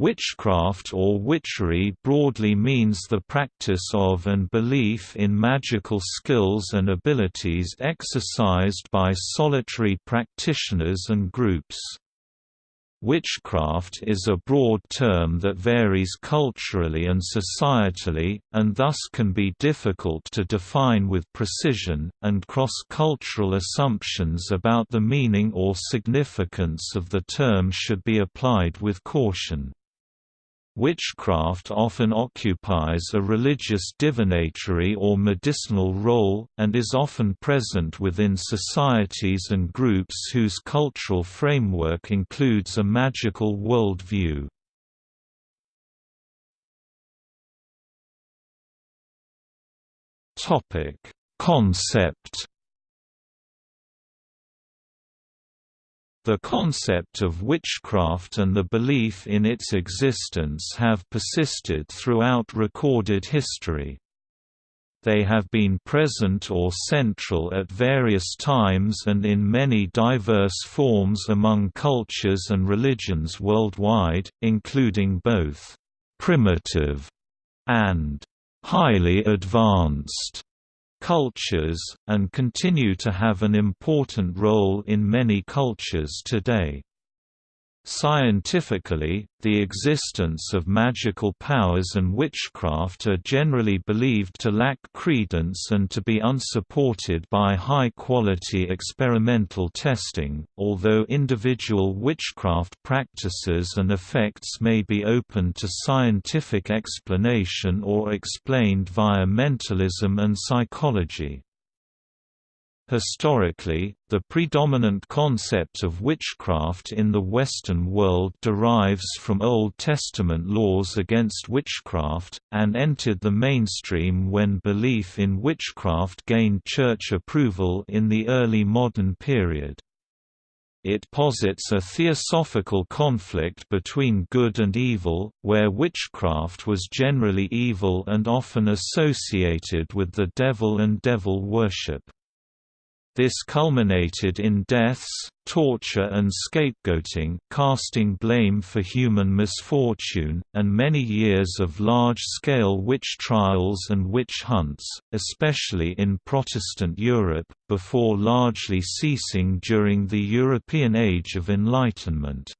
Witchcraft or witchery broadly means the practice of and belief in magical skills and abilities exercised by solitary practitioners and groups. Witchcraft is a broad term that varies culturally and societally, and thus can be difficult to define with precision, and cross-cultural assumptions about the meaning or significance of the term should be applied with caution. Witchcraft often occupies a religious divinatory or medicinal role, and is often present within societies and groups whose cultural framework includes a magical worldview. Concept The concept of witchcraft and the belief in its existence have persisted throughout recorded history. They have been present or central at various times and in many diverse forms among cultures and religions worldwide, including both «primitive» and «highly advanced» cultures, and continue to have an important role in many cultures today. Scientifically, the existence of magical powers and witchcraft are generally believed to lack credence and to be unsupported by high-quality experimental testing, although individual witchcraft practices and effects may be open to scientific explanation or explained via mentalism and psychology. Historically, the predominant concept of witchcraft in the Western world derives from Old Testament laws against witchcraft, and entered the mainstream when belief in witchcraft gained church approval in the early modern period. It posits a theosophical conflict between good and evil, where witchcraft was generally evil and often associated with the devil and devil worship. This culminated in deaths, torture and scapegoating casting blame for human misfortune, and many years of large-scale witch trials and witch hunts, especially in Protestant Europe, before largely ceasing during the European Age of Enlightenment.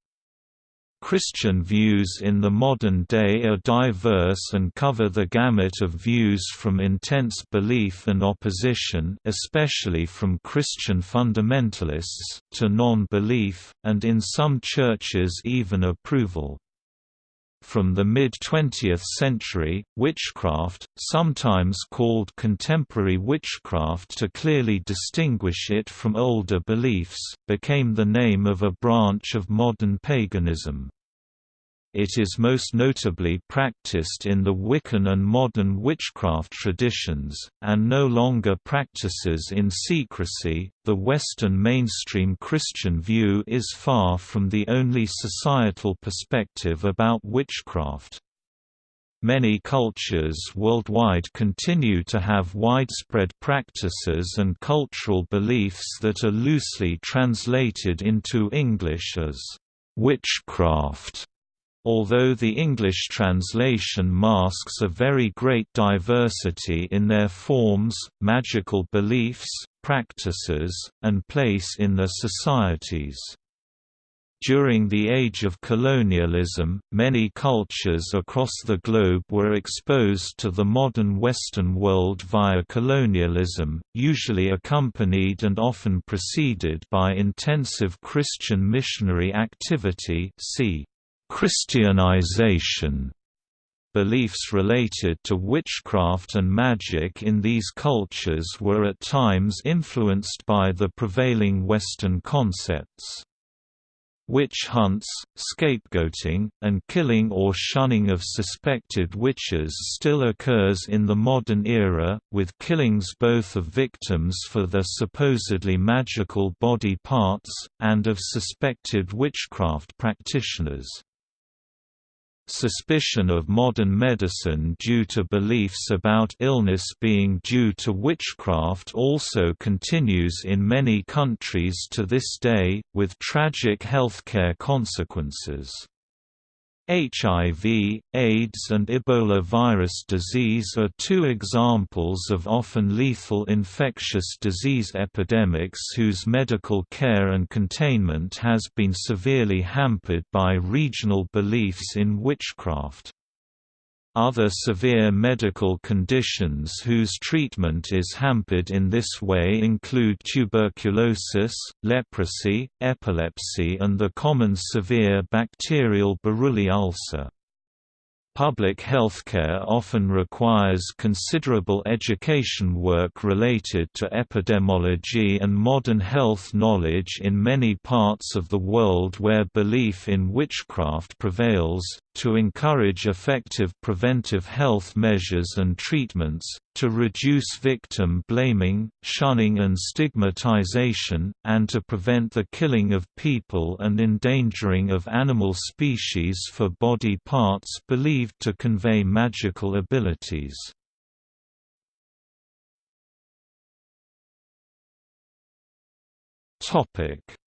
Christian views in the modern day are diverse and cover the gamut of views from intense belief and opposition especially from Christian fundamentalists, to non-belief, and in some churches even approval. From the mid-20th century, witchcraft, sometimes called contemporary witchcraft to clearly distinguish it from older beliefs, became the name of a branch of modern paganism. It is most notably practiced in the Wiccan and modern witchcraft traditions, and no longer practices in secrecy. The Western mainstream Christian view is far from the only societal perspective about witchcraft. Many cultures worldwide continue to have widespread practices and cultural beliefs that are loosely translated into English as witchcraft although the English translation masks a very great diversity in their forms, magical beliefs, practices, and place in their societies. During the age of colonialism, many cultures across the globe were exposed to the modern Western world via colonialism, usually accompanied and often preceded by intensive Christian missionary activity see Christianization Beliefs related to witchcraft and magic in these cultures were at times influenced by the prevailing Western concepts. Witch hunts, scapegoating, and killing or shunning of suspected witches still occurs in the modern era, with killings both of victims for their supposedly magical body parts, and of suspected witchcraft practitioners. Suspicion of modern medicine due to beliefs about illness being due to witchcraft also continues in many countries to this day, with tragic healthcare consequences. HIV, AIDS and Ebola virus disease are two examples of often lethal infectious disease epidemics whose medical care and containment has been severely hampered by regional beliefs in witchcraft. Other severe medical conditions whose treatment is hampered in this way include tuberculosis, leprosy, epilepsy and the common severe bacterial Buruli ulcer. Public healthcare often requires considerable education work related to epidemiology and modern health knowledge in many parts of the world where belief in witchcraft prevails, to encourage effective preventive health measures and treatments, to reduce victim blaming, shunning and stigmatization, and to prevent the killing of people and endangering of animal species for body parts believed to convey magical abilities.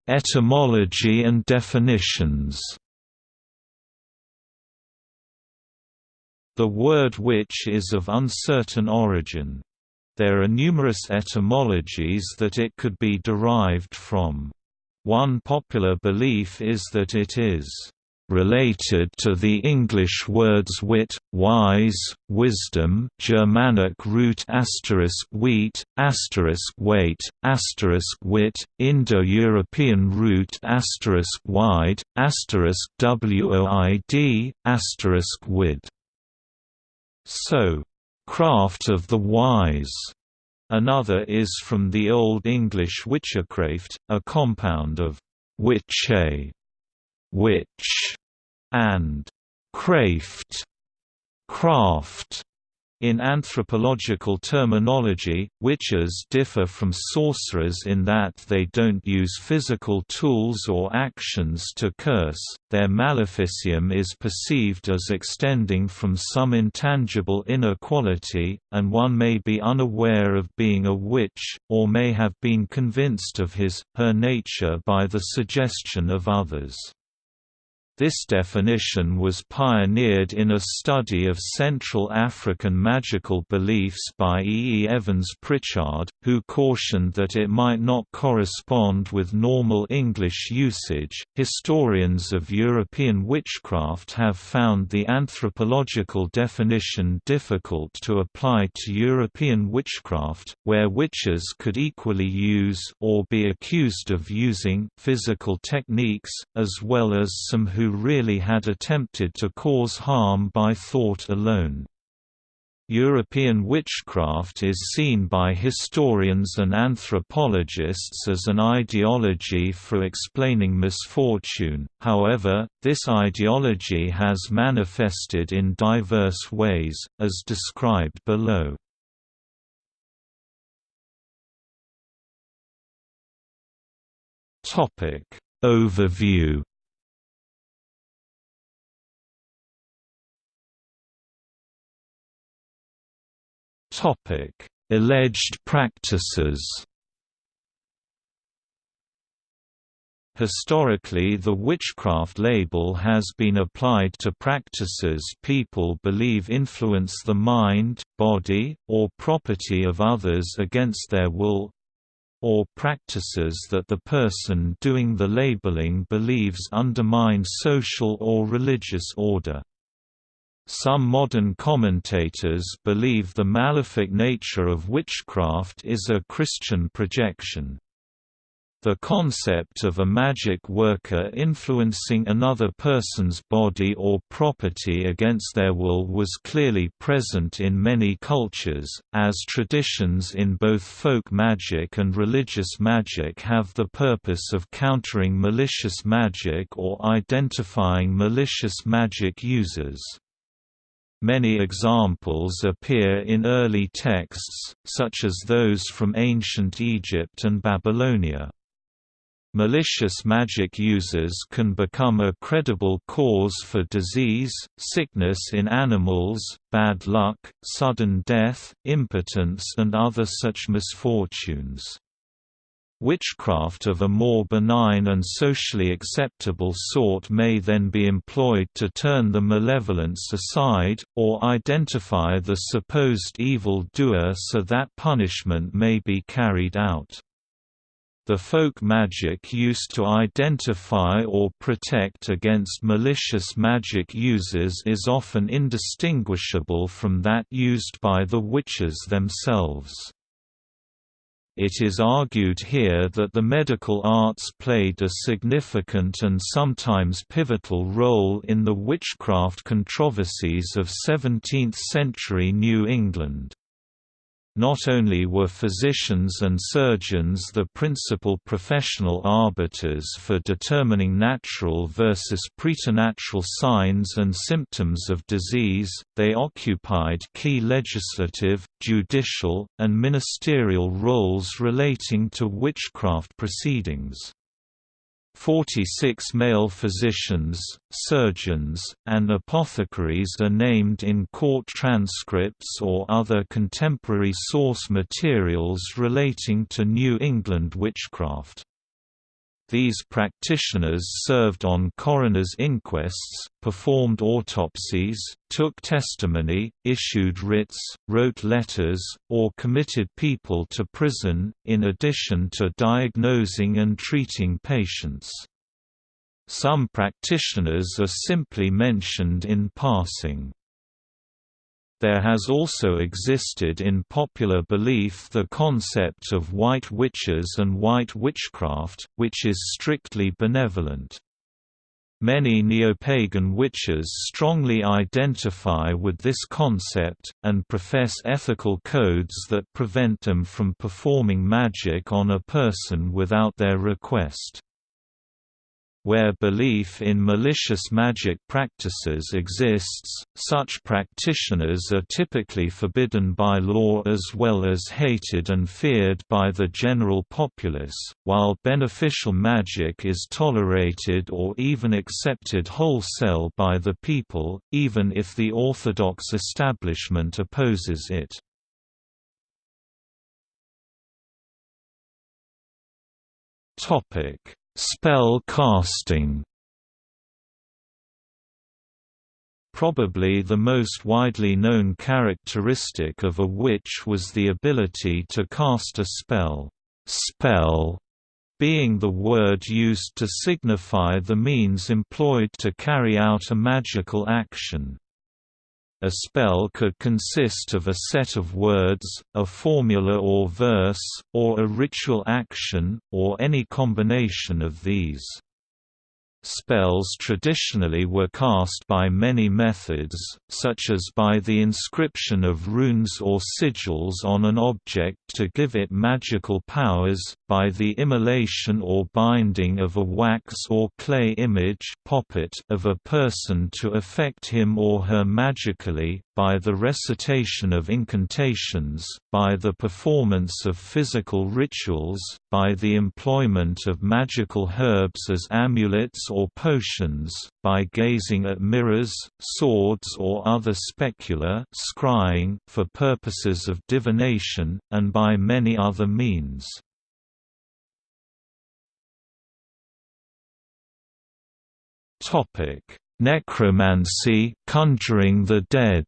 Etymology and definitions The word witch is of uncertain origin. There are numerous etymologies that it could be derived from. One popular belief is that it is related to the English words wit, wise, wisdom Germanic root asterisk wheat, asterisk weight, asterisk wit, Indo-European root asterisk wide, asterisk woid, asterisk wid. So, craft of the wise. Another is from the Old English witchcraft, a compound of witche, witch, and craft, craft. In anthropological terminology, witches differ from sorcerers in that they don't use physical tools or actions to curse, their maleficium is perceived as extending from some intangible inner quality, and one may be unaware of being a witch, or may have been convinced of his, her nature by the suggestion of others. This definition was pioneered in a study of Central African magical beliefs by E. E. Evans Pritchard, who cautioned that it might not correspond with normal English usage. Historians of European witchcraft have found the anthropological definition difficult to apply to European witchcraft, where witches could equally use or be accused of using physical techniques, as well as some who really had attempted to cause harm by thought alone. European witchcraft is seen by historians and anthropologists as an ideology for explaining misfortune, however, this ideology has manifested in diverse ways, as described below. Overview Topic: Alleged practices. Historically the witchcraft label has been applied to practices people believe influence the mind, body, or property of others against their will or practices that the person doing the labeling believes undermine social or religious order. Some modern commentators believe the malefic nature of witchcraft is a Christian projection. The concept of a magic worker influencing another person's body or property against their will was clearly present in many cultures, as traditions in both folk magic and religious magic have the purpose of countering malicious magic or identifying malicious magic users. Many examples appear in early texts, such as those from ancient Egypt and Babylonia. Malicious magic users can become a credible cause for disease, sickness in animals, bad luck, sudden death, impotence and other such misfortunes. Witchcraft of a more benign and socially acceptable sort may then be employed to turn the malevolence aside, or identify the supposed evil doer so that punishment may be carried out. The folk magic used to identify or protect against malicious magic users is often indistinguishable from that used by the witches themselves. It is argued here that the medical arts played a significant and sometimes pivotal role in the witchcraft controversies of 17th-century New England. Not only were physicians and surgeons the principal professional arbiters for determining natural versus preternatural signs and symptoms of disease, they occupied key legislative, judicial, and ministerial roles relating to witchcraft proceedings. 46 male physicians, surgeons, and apothecaries are named in court transcripts or other contemporary source materials relating to New England witchcraft. These practitioners served on coroner's inquests, performed autopsies, took testimony, issued writs, wrote letters, or committed people to prison, in addition to diagnosing and treating patients. Some practitioners are simply mentioned in passing. There has also existed in popular belief the concept of white witches and white witchcraft, which is strictly benevolent. Many neopagan witches strongly identify with this concept, and profess ethical codes that prevent them from performing magic on a person without their request. Where belief in malicious magic practices exists, such practitioners are typically forbidden by law as well as hated and feared by the general populace, while beneficial magic is tolerated or even accepted wholesale by the people, even if the orthodox establishment opposes it. Topic Spell casting Probably the most widely known characteristic of a witch was the ability to cast a spell, spell being the word used to signify the means employed to carry out a magical action. A spell could consist of a set of words, a formula or verse, or a ritual action, or any combination of these. Spells traditionally were cast by many methods, such as by the inscription of runes or sigils on an object to give it magical powers, by the immolation or binding of a wax or clay image of a person to affect him or her magically, by the recitation of incantations, by the performance of physical rituals, by the employment of magical herbs as amulets or potions, by gazing at mirrors, swords or other specula scrying for purposes of divination, and by many other means. Necromancy conjuring the dead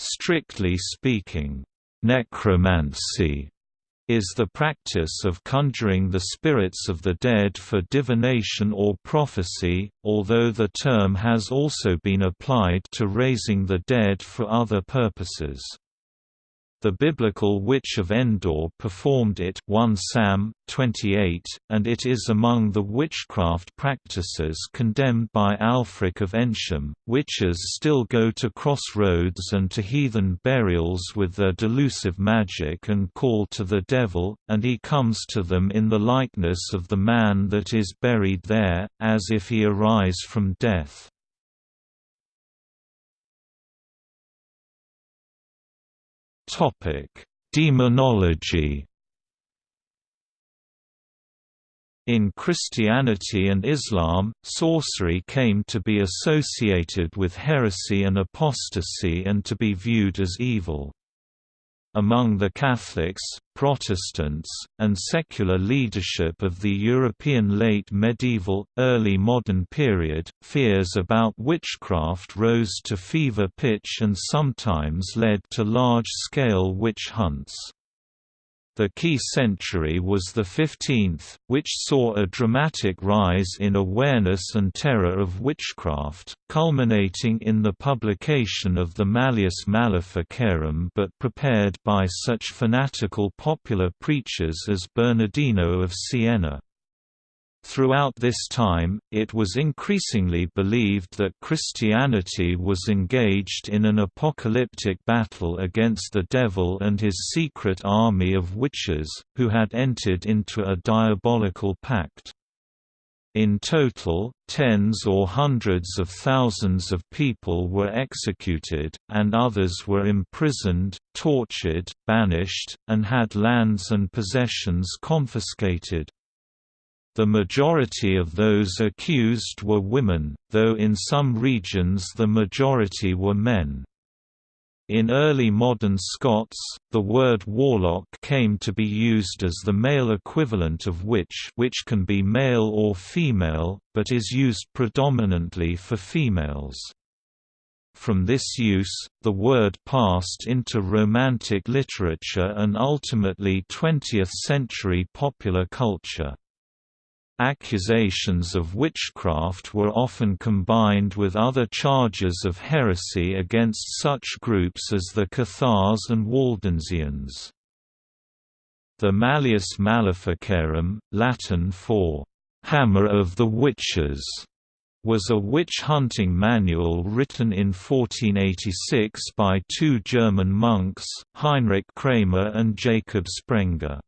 Strictly speaking, necromancy is the practice of conjuring the spirits of the dead for divination or prophecy, although the term has also been applied to raising the dead for other purposes. The biblical Witch of Endor performed it 1 Sam 28, and it is among the witchcraft practices condemned by Ælfric of Eynsham. Witches still go to crossroads and to heathen burials with their delusive magic and call to the devil, and he comes to them in the likeness of the man that is buried there, as if he arise from death. Topic: Demonology. In Christianity and Islam, sorcery came to be associated with heresy and apostasy and to be viewed as evil. Among the Catholics, Protestants, and secular leadership of the European late medieval, early modern period, fears about witchcraft rose to fever pitch and sometimes led to large-scale witch hunts. The key century was the 15th, which saw a dramatic rise in awareness and terror of witchcraft, culminating in the publication of the Malleus Maleficarum but prepared by such fanatical popular preachers as Bernardino of Siena. Throughout this time, it was increasingly believed that Christianity was engaged in an apocalyptic battle against the devil and his secret army of witches, who had entered into a diabolical pact. In total, tens or hundreds of thousands of people were executed, and others were imprisoned, tortured, banished, and had lands and possessions confiscated. The majority of those accused were women, though in some regions the majority were men. In early modern Scots, the word warlock came to be used as the male equivalent of witch which can be male or female, but is used predominantly for females. From this use, the word passed into Romantic literature and ultimately 20th-century popular culture. Accusations of witchcraft were often combined with other charges of heresy against such groups as the Cathars and Waldensians. The Malleus Maleficarum, Latin for «hammer of the witches», was a witch-hunting manual written in 1486 by two German monks, Heinrich Kramer and Jacob Sprenger.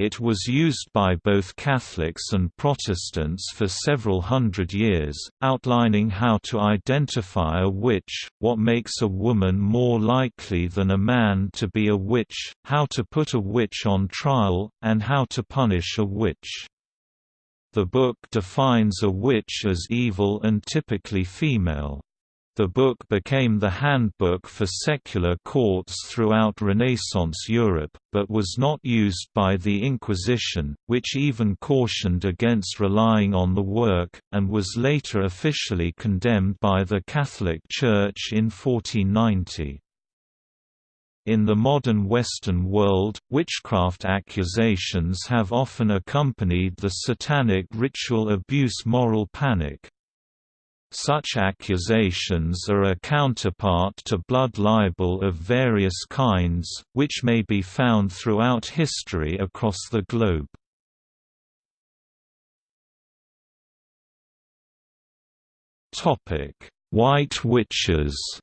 It was used by both Catholics and Protestants for several hundred years, outlining how to identify a witch, what makes a woman more likely than a man to be a witch, how to put a witch on trial, and how to punish a witch. The book defines a witch as evil and typically female. The book became the handbook for secular courts throughout Renaissance Europe, but was not used by the Inquisition, which even cautioned against relying on the work, and was later officially condemned by the Catholic Church in 1490. In the modern Western world, witchcraft accusations have often accompanied the satanic ritual abuse moral panic. Such accusations are a counterpart to blood libel of various kinds, which may be found throughout history across the globe. White witches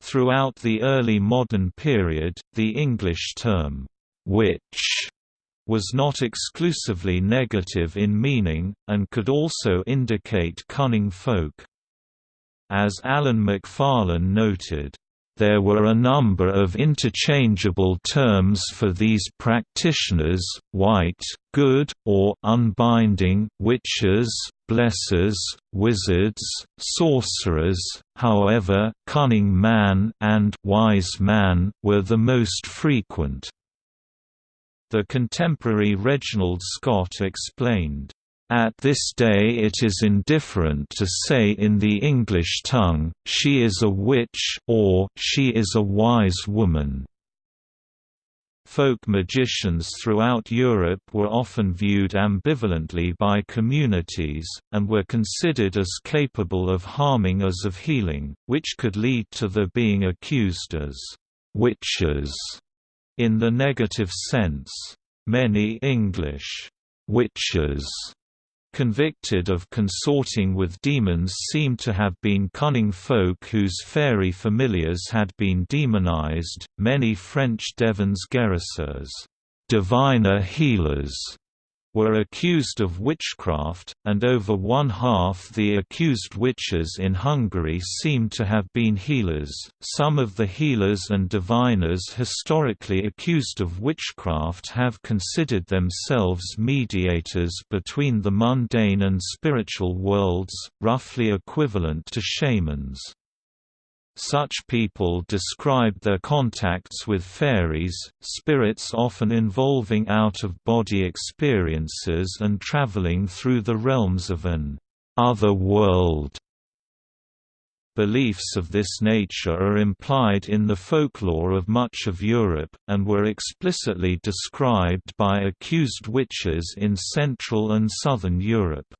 Throughout the early modern period, the English term, witch was not exclusively negative in meaning, and could also indicate cunning folk. As Alan Macfarlane noted, there were a number of interchangeable terms for these practitioners, white, good, or unbinding, witches, blessers, wizards, sorcerers, however, cunning man and wise man were the most frequent. The contemporary Reginald Scot explained, "...at this day it is indifferent to say in the English tongue, she is a witch or she is a wise woman." Folk magicians throughout Europe were often viewed ambivalently by communities, and were considered as capable of harming as of healing, which could lead to their being accused as witches in the negative sense, many English witches convicted of consorting with demons seem to have been cunning folk whose fairy familiars had been demonized. Many French devins guérisseurs, diviner healers, were accused of witchcraft, and over one-half the accused witches in Hungary seem to have been healers. Some of the healers and diviners historically accused of witchcraft have considered themselves mediators between the mundane and spiritual worlds, roughly equivalent to shamans. Such people described their contacts with fairies, spirits often involving out-of-body experiences and traveling through the realms of an other world. Beliefs of this nature are implied in the folklore of much of Europe, and were explicitly described by accused witches in Central and Southern Europe.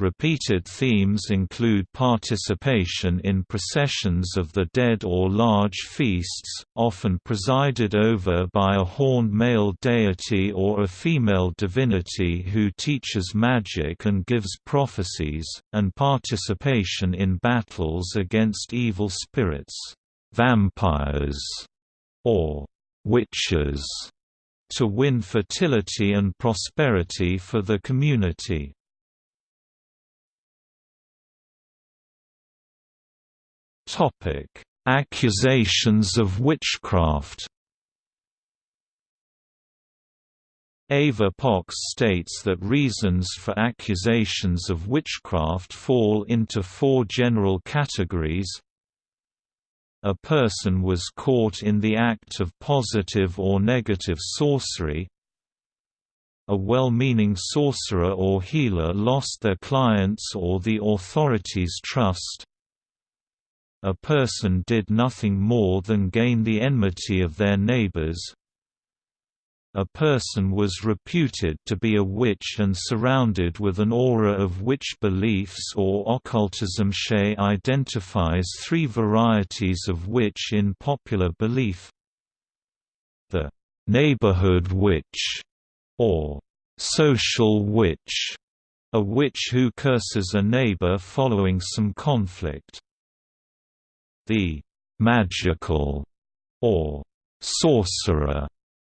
Repeated themes include participation in processions of the dead or large feasts, often presided over by a horned male deity or a female divinity who teaches magic and gives prophecies, and participation in battles against evil spirits, vampires, or witches, to win fertility and prosperity for the community. Accusations of witchcraft. Éva Pócs states that reasons for accusations of witchcraft fall into four general categories. A person was caught in the act of positive or negative sorcery. A well-meaning sorcerer or healer lost their clients or the authorities' trust a person did nothing more than gain the enmity of their neighbors. A person was reputed to be a witch and surrounded with an aura of witch beliefs or occultism. Shea identifies three varieties of witch in popular belief. The neighborhood witch, or social witch, a witch who curses a neighbor following some conflict the magical or sorcerer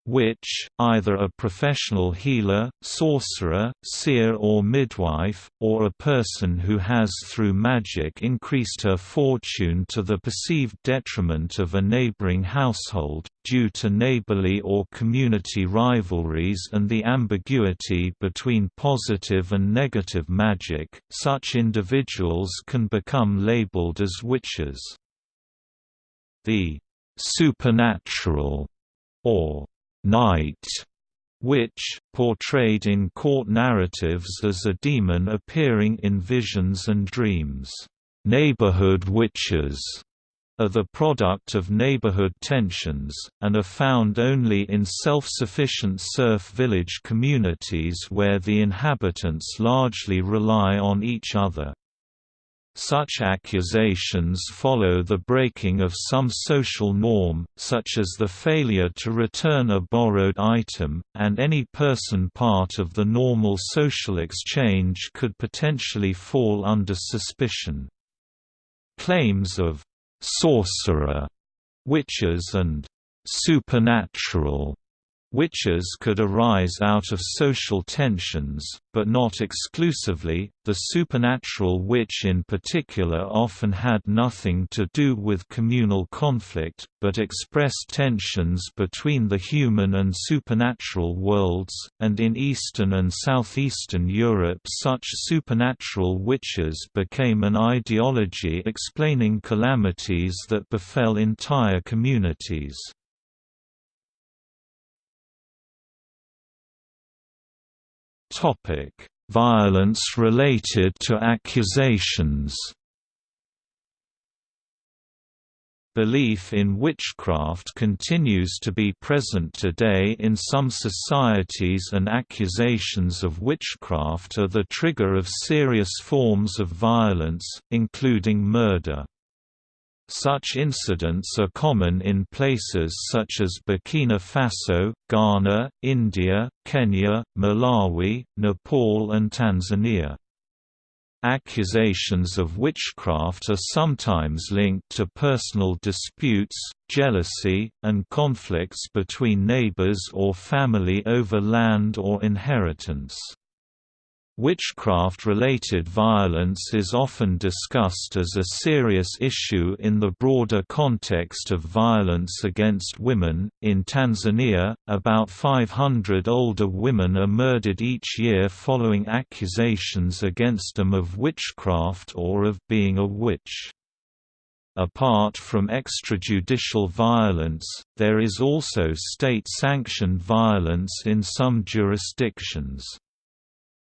witch, either a professional healer, sorcerer, seer or midwife, or a person who has through magic increased her fortune to the perceived detriment of a neighboring household, due to neighborly or community rivalries and the ambiguity between positive and negative magic, such individuals can become labeled as witches. The supernatural or night witch, portrayed in court narratives as a demon appearing in visions and dreams. Neighborhood witches are the product of neighborhood tensions, and are found only in self-sufficient serf village communities where the inhabitants largely rely on each other. Such accusations follow the breaking of some social norm, such as the failure to return a borrowed item, and any person part of the normal social exchange could potentially fall under suspicion. Claims of «sorcerer» witches and «supernatural» Witches could arise out of social tensions, but not exclusively. The supernatural witch in particular often had nothing to do with communal conflict, but expressed tensions between the human and supernatural worlds, and in Eastern and Southeastern Europe such supernatural witches became an ideology explaining calamities that befell entire communities. Topic: Violence related to accusations. Belief in witchcraft continues to be present today in some societies and accusations of witchcraft are the trigger of serious forms of violence, including murder. Such incidents are common in places such as Burkina Faso, Ghana, India, Kenya, Malawi, Nepal and Tanzania. Accusations of witchcraft are sometimes linked to personal disputes, jealousy, and conflicts between neighbors or family over land or inheritance. Witchcraft-related violence is often discussed as a serious issue in the broader context of violence against women. In Tanzania, about 500 older women are murdered each year following accusations against them of witchcraft or of being a witch. Apart from extrajudicial violence, there is also state-sanctioned violence in some jurisdictions.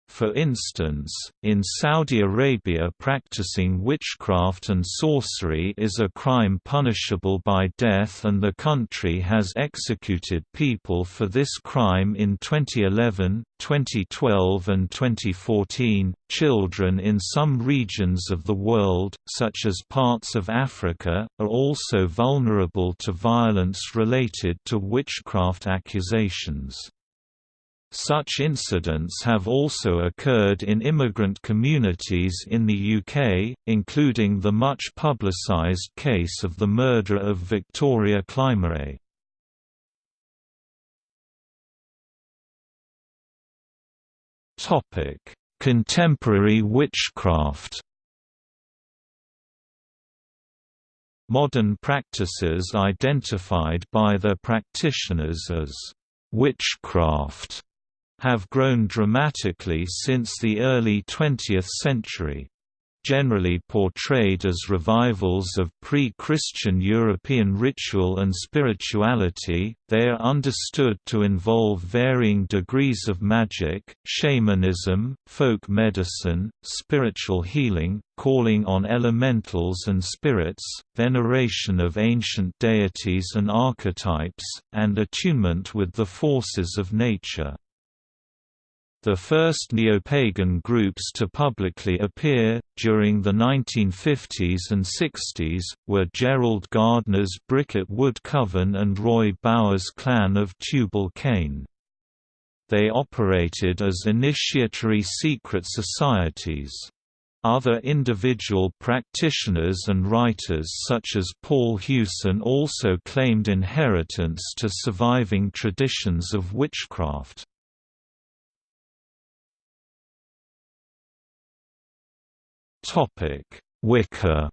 For instance, in Saudi Arabia practicing witchcraft and sorcery is a crime punishable by death and the country has executed people for this crime in 2011, 2012 and 2014. Children in some regions of the world, such as parts of Africa, are also vulnerable to violence related to witchcraft accusations. Such incidents have also occurred in immigrant communities in the UK, including the much publicised case of the murder of Victoria Climbié. Contemporary witchcraft Modern practices identified by their practitioners as witchcraft have grown dramatically since the early 20th century. Generally portrayed as revivals of pre-Christian European ritual and spirituality, they are understood to involve varying degrees of magic, shamanism, folk medicine, spiritual healing, calling on elementals and spirits, veneration of ancient deities and archetypes, and attunement with the forces of nature. The first neo-pagan groups to publicly appear, during the 1950s and 60s, were Gerald Gardner's Bricket Wood Coven and Roy Bowers' clan of Tubal Cain. They operated as initiatory secret societies. Other individual practitioners and writers such as Paul Huson also claimed inheritance to surviving traditions of witchcraft. Wicca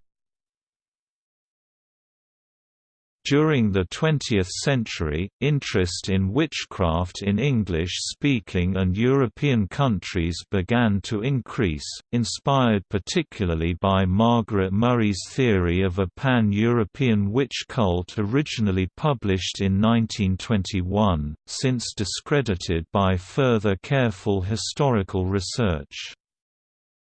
During the 20th century, interest in witchcraft in English-speaking and European countries began to increase, inspired particularly by Margaret Murray's theory of a pan-European witch cult originally published in 1921, since discredited by further careful historical research.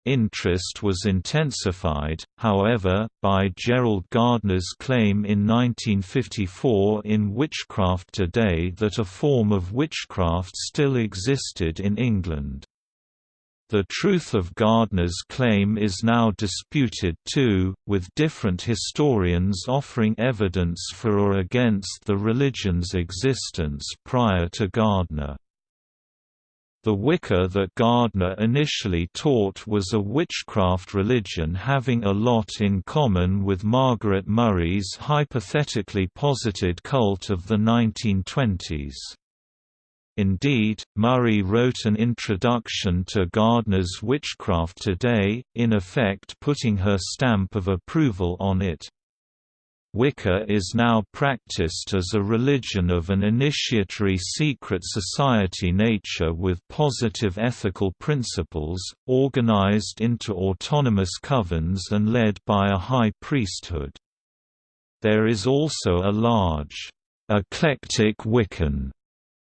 Interest was intensified, however, by Gerald Gardner's claim in 1954 in Witchcraft Today that a form of witchcraft still existed in England. The truth of Gardner's claim is now disputed too, with different historians offering evidence for or against the religion's existence prior to Gardner. The Wicca that Gardner initially taught was a witchcraft religion having a lot in common with Margaret Murray's hypothetically posited cult of the 1920s. Indeed, Murray wrote an introduction to Gardner's Witchcraft Today, in effect putting her stamp of approval on it. Wicca is now practiced as a religion of an initiatory secret society nature with positive ethical principles, organized into autonomous covens and led by a high priesthood. There is also a large, eclectic Wiccan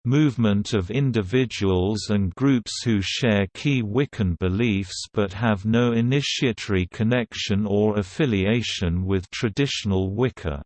movement of individuals and groups who share key Wiccan beliefs but have no initiatory connection or affiliation with traditional Wicca.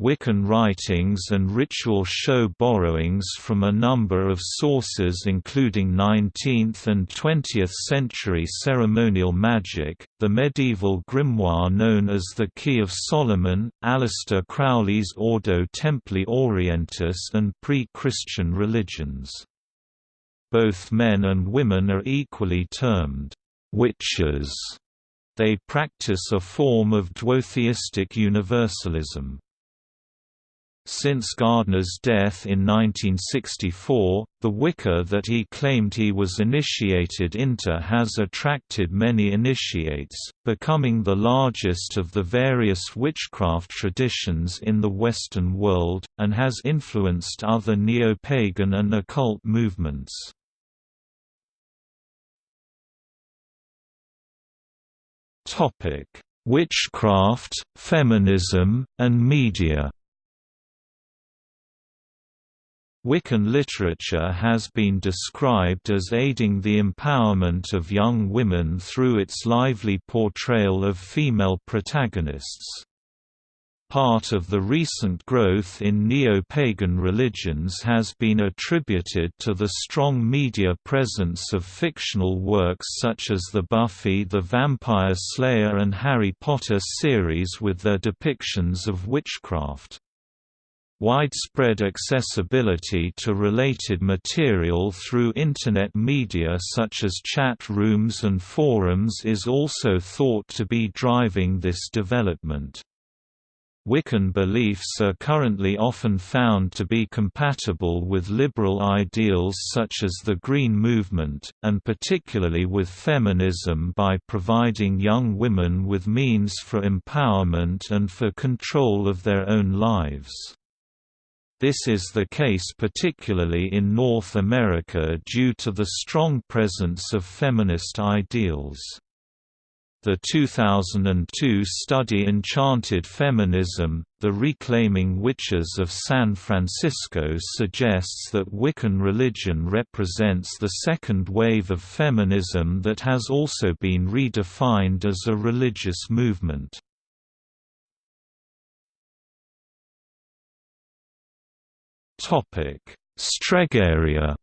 Wiccan writings and ritual show borrowings from a number of sources including 19th and 20th century ceremonial magic, the medieval grimoire known as the Key of Solomon, Aleister Crowley's Ordo Templi Orientis and pre-Christian religions. Both men and women are equally termed witches. They practice a form of duotheistic universalism. Since Gardner's death in 1964, the Wicca that he claimed he was initiated into has attracted many initiates, becoming the largest of the various witchcraft traditions in the Western world, and has influenced other neo-pagan and occult movements. Witchcraft, Feminism, and Media Wiccan literature has been described as aiding the empowerment of young women through its lively portrayal of female protagonists. Part of the recent growth in neo-pagan religions has been attributed to the strong media presence of fictional works such as the Buffy the Vampire Slayer and Harry Potter series with their depictions of witchcraft. Widespread accessibility to related material through Internet media such as chat rooms and forums is also thought to be driving this development. Wiccan beliefs are currently often found to be compatible with liberal ideals such as the Green Movement, and particularly with feminism by providing young women with means for empowerment and for control of their own lives. This is the case particularly in North America due to the strong presence of feminist ideals. The 2002 study Enchanted Feminism, The Reclaiming Witches of San Francisco suggests that Wiccan religion represents the second wave of feminism that has also been redefined as a religious movement. Stregheria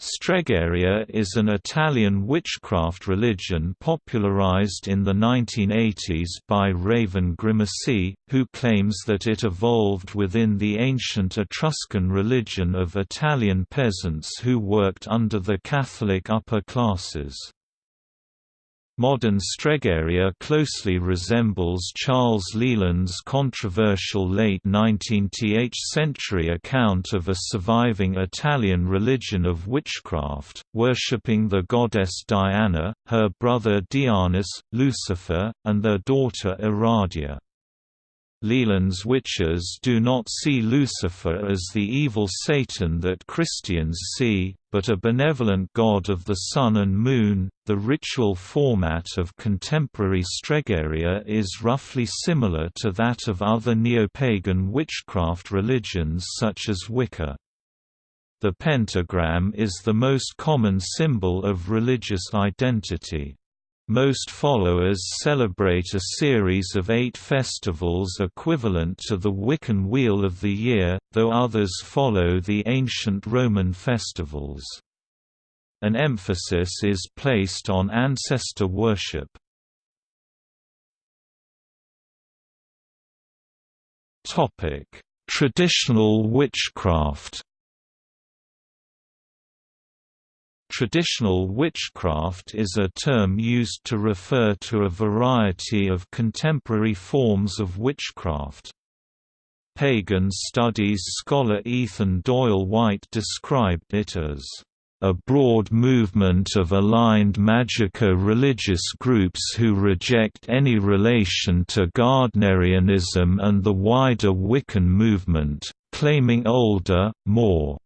Stregheria is an Italian witchcraft religion popularized in the 1980s by Raven Grimassi, who claims that it evolved within the ancient Etruscan religion of Italian peasants who worked under the Catholic upper classes. Modern Stregheria closely resembles Charles Leland's controversial late 19th century account of a surviving Italian religion of witchcraft, worshipping the goddess Diana, her brother Dianus, Lucifer, and their daughter Aradia. Leland's witches do not see Lucifer as the evil Satan that Christians see, but a benevolent god of the sun and moon. The ritual format of contemporary Stregheria is roughly similar to that of other neo-pagan witchcraft religions such as Wicca. The pentagram is the most common symbol of religious identity. Most followers celebrate a series of eight festivals equivalent to the Wiccan Wheel of the Year, though others follow the ancient Roman festivals. An emphasis is placed on ancestor worship. Traditional witchcraft Traditional witchcraft is a term used to refer to a variety of contemporary forms of witchcraft. Pagan studies scholar Ethan Doyle White described it as a broad movement of aligned magico-religious groups who reject any relation to Gardnerianism and the wider Wiccan movement, claiming older, more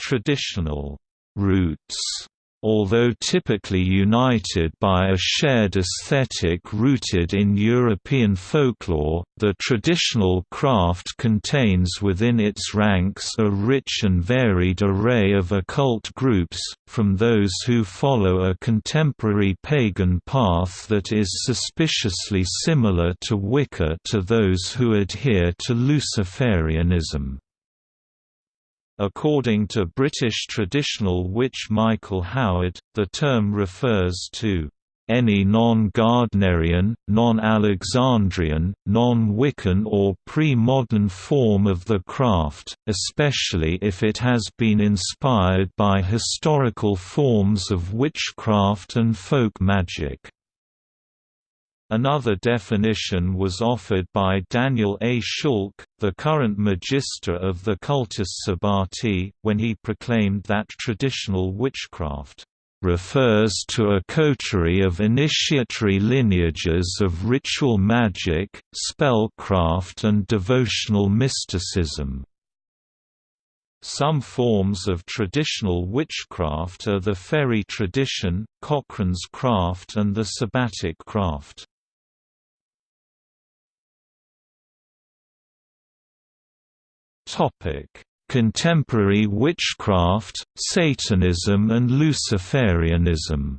traditional roots. Although typically united by a shared aesthetic rooted in European folklore, the traditional craft contains within its ranks a rich and varied array of occult groups, from those who follow a contemporary pagan path that is suspiciously similar to Wicca to those who adhere to Luciferianism. According to British traditional witch Michael Howard, the term refers to any non-Gardnerian, non-Alexandrian, non-Wiccan or pre-modern form of the craft, especially if it has been inspired by historical forms of witchcraft and folk magic. Another definition was offered by Daniel A. Schulke, the current magister of the Cultus Sabbati, when he proclaimed that traditional witchcraft refers to a coterie of initiatory lineages of ritual magic, spellcraft and devotional mysticism. Some forms of traditional witchcraft are the fairy tradition, Cochrane's craft and the sabbatic craft. Contemporary witchcraft, Satanism and Luciferianism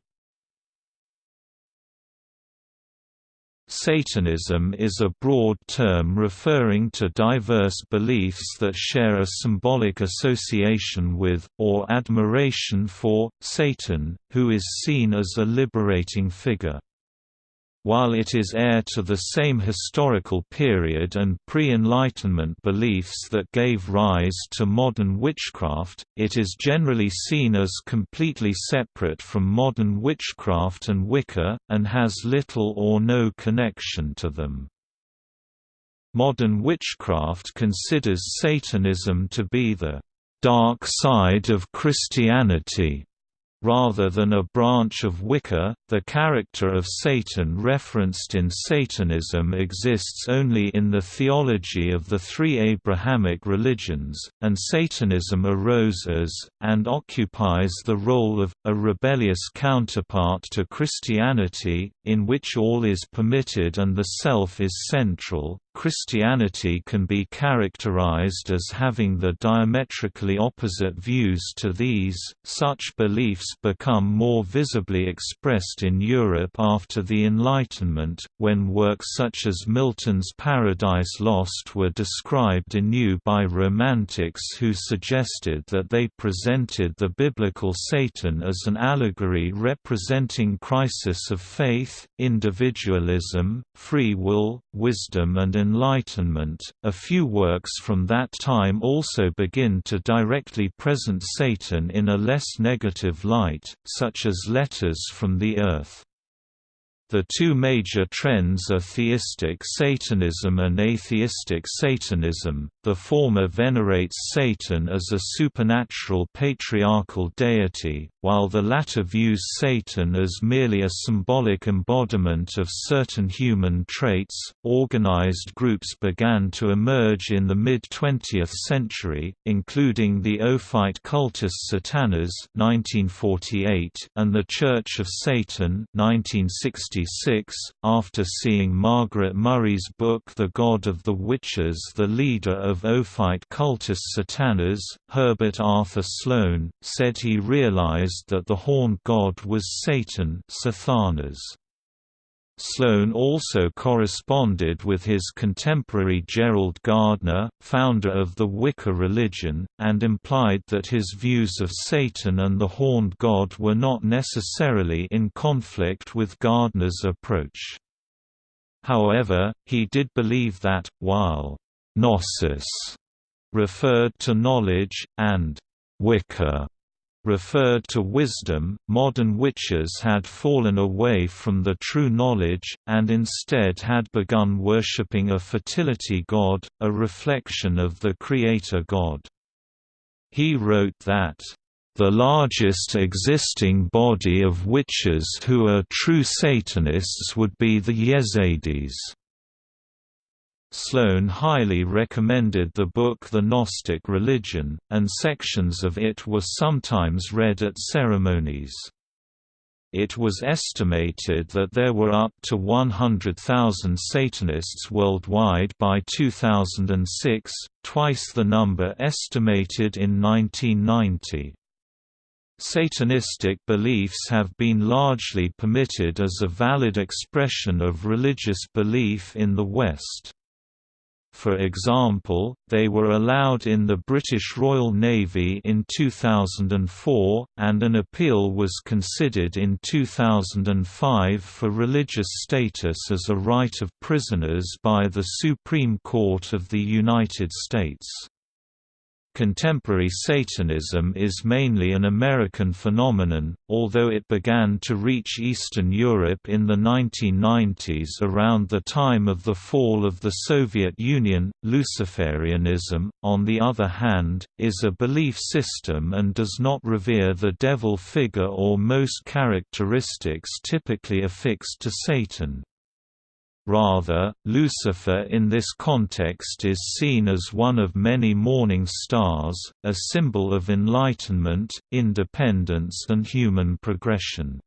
Satanism is a broad term referring to diverse beliefs that share a symbolic association with, or admiration for, Satan, who is seen as a liberating figure. While it is heir to the same historical period and pre-Enlightenment beliefs that gave rise to modern witchcraft, it is generally seen as completely separate from modern witchcraft and Wicca, and has little or no connection to them. Modern witchcraft considers Satanism to be the dark side of Christianity Rather than a branch of Wicca, the character of Satan referenced in Satanism exists only in the theology of the three Abrahamic religions, and Satanism arose as, and occupies the role of, a rebellious counterpart to Christianity, in which all is permitted and the self is central, Christianity can be characterized as having the diametrically opposite views to these. Such beliefs become more visibly expressed in Europe after the Enlightenment, when works such as Milton's Paradise Lost were described anew by Romantics who suggested that they presented the biblical Satan as an allegory representing crisis of faith, individualism, free will, wisdom and Enlightenment. A few works from that time also begin to directly present Satan in a less negative light, such as Letters from the Earth. The two major trends are theistic Satanism and atheistic Satanism. The former venerates Satan as a supernatural patriarchal deity, while the latter views Satan as merely a symbolic embodiment of certain human traits. Organized groups began to emerge in the mid 20th century, including the Ophite Cultus Satanas (1948) and the Church of Satan (1960). After seeing Margaret Murray's book The God of the Witches the leader of Ophite Cultus Satanas, Herbert Arthur Sloane, said he realized that the horned god was Satan Sathanas. Sloane also corresponded with his contemporary Gerald Gardner, founder of the Wicca religion, and implied that his views of Satan and the Horned God were not necessarily in conflict with Gardner's approach. However, he did believe that, while «gnosis» referred to knowledge, and «Wicca» referred to wisdom, modern witches had fallen away from the true knowledge, and instead had begun worshipping a fertility god, a reflection of the creator god. He wrote that, "...the largest existing body of witches who are true Satanists would be the Yezidis." Sloane highly recommended the book The Gnostic Religion, and sections of it were sometimes read at ceremonies. It was estimated that there were up to 100,000 Satanists worldwide by 2006, twice the number estimated in 1990. Satanistic beliefs have been largely permitted as a valid expression of religious belief in the West. For example, they were allowed in the British Royal Navy in 2004, and an appeal was considered in 2005 for religious status as a right of prisoners by the Supreme Court of the United States. Contemporary Satanism is mainly an American phenomenon, although it began to reach Eastern Europe in the 1990s around the time of the fall of the Soviet Union. Luciferianism, on the other hand, is a belief system and does not revere the devil figure or most characteristics typically affixed to Satan. Rather, Lucifer in this context is seen as one of many morning stars, a symbol of enlightenment, independence and human progression.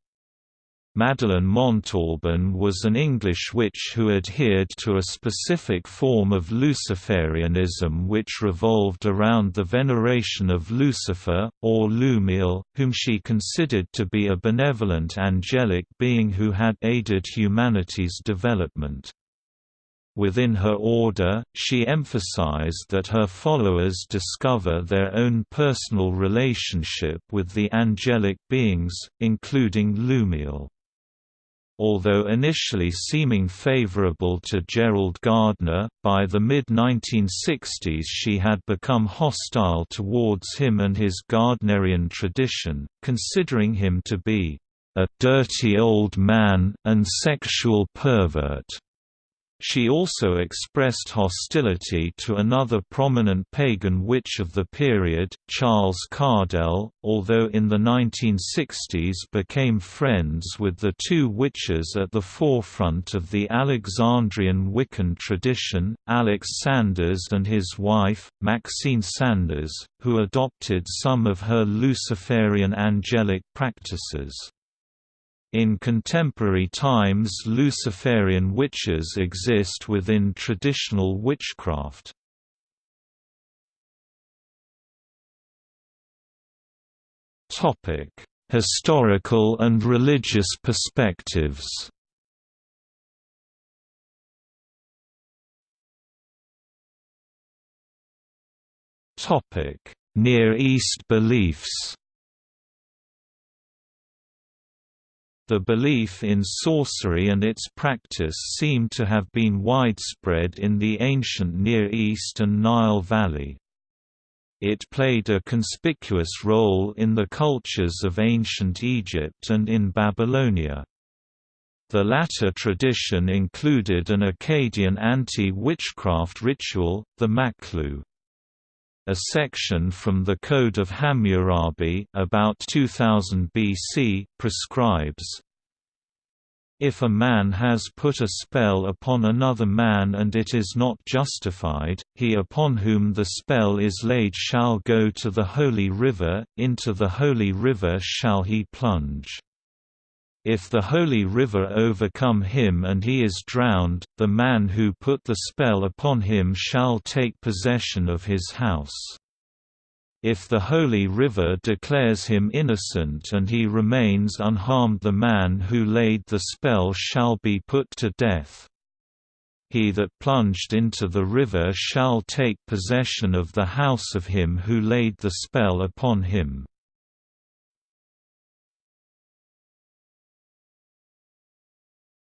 Madeleine Montalban was an English witch who adhered to a specific form of Luciferianism which revolved around the veneration of Lucifer, or Lumiel, whom she considered to be a benevolent angelic being who had aided humanity's development. Within her order, she emphasized that her followers discover their own personal relationship with the angelic beings, including Lumiel. Although initially seeming favorable to Gerald Gardner, by the mid-1960s she had become hostile towards him and his Gardnerian tradition, considering him to be a «dirty old man» and sexual pervert. She also expressed hostility to another prominent pagan witch of the period, Charles Cardell, although in the 1960s became friends with the two witches at the forefront of the Alexandrian Wiccan tradition, Alex Sanders and his wife, Maxine Sanders, who adopted some of her Luciferian angelic practices. In contemporary times Luciferian witches exist within traditional witchcraft. Historical and religious perspectives Near East beliefs The belief in sorcery and its practice seem to have been widespread in the ancient Near East and Nile Valley. It played a conspicuous role in the cultures of ancient Egypt and in Babylonia. The latter tradition included an Akkadian anti-witchcraft ritual, the Maqlû. A section from the Code of Hammurabi about 2000 BC, prescribes, if a man has put a spell upon another man and it is not justified, he upon whom the spell is laid shall go to the holy river, into the holy river shall he plunge. If the holy river overcome him and he is drowned, the man who put the spell upon him shall take possession of his house. If the holy river declares him innocent and he remains unharmed the man who laid the spell shall be put to death. He that plunged into the river shall take possession of the house of him who laid the spell upon him.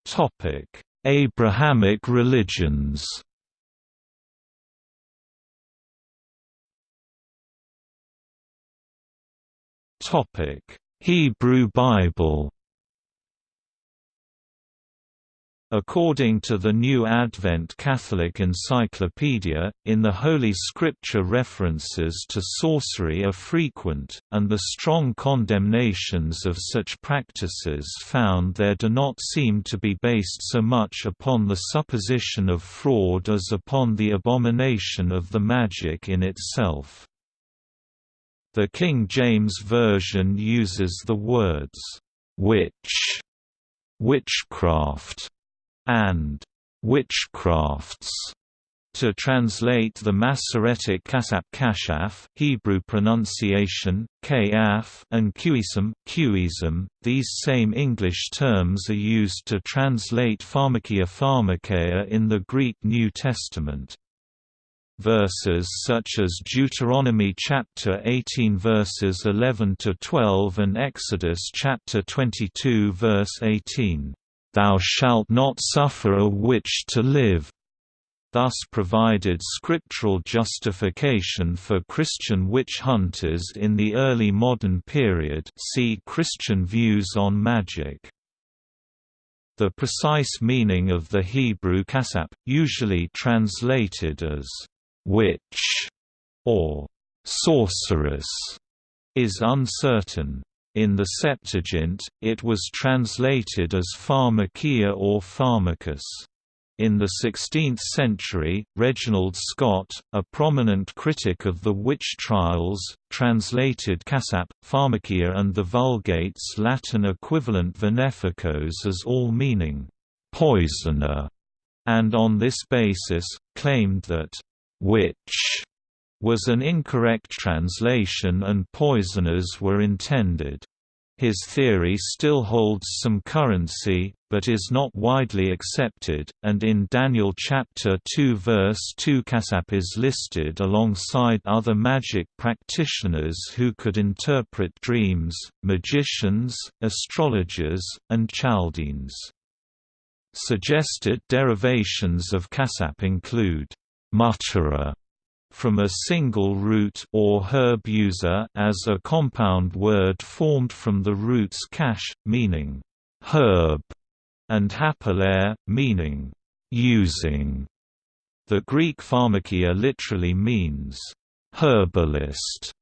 Topic: Abrahamic religions. Topic: Hebrew Bible. According to the New Advent Catholic Encyclopedia, in the Holy Scripture references to sorcery are frequent, and the strong condemnations of such practices found there do not seem to be based so much upon the supposition of fraud as upon the abomination of the magic in itself. The King James Version uses the words, "'witch' witchcraft and witchcrafts to translate the Masoretic kasap kashaf Hebrew pronunciation, kaf and qism, qism, these same English terms are used to translate pharmakia pharmakeia in the Greek New Testament. Verses such as Deuteronomy chapter 18 verses 11 to 12 and Exodus chapter 22 verse 18 "'Thou shalt not suffer a witch to live' thus provided scriptural justification for Christian witch hunters in the early modern period see Christian views on magic. The precise meaning of the Hebrew kasap, usually translated as «witch» or «sorceress», is uncertain. In the Septuagint, it was translated as pharmakia or pharmacus. In the 16th century, Reginald Scot, a prominent critic of the witch trials, translated Cassap, Pharmakia and the Vulgate's Latin equivalent Veneficos as all meaning, "'poisoner' and on this basis, claimed that "'witch' was an incorrect translation and poisoners were intended. His theory still holds some currency, but is not widely accepted, and in Daniel chapter 2 verse 2 Cassap is listed alongside other magic practitioners who could interpret dreams, magicians, astrologers, and Chaldeans. Suggested derivations of Cassap include mutterer from a single root or herb user as a compound word formed from the roots cash, meaning herb, and hapalair, meaning using. The Greek pharmakia literally means herbalist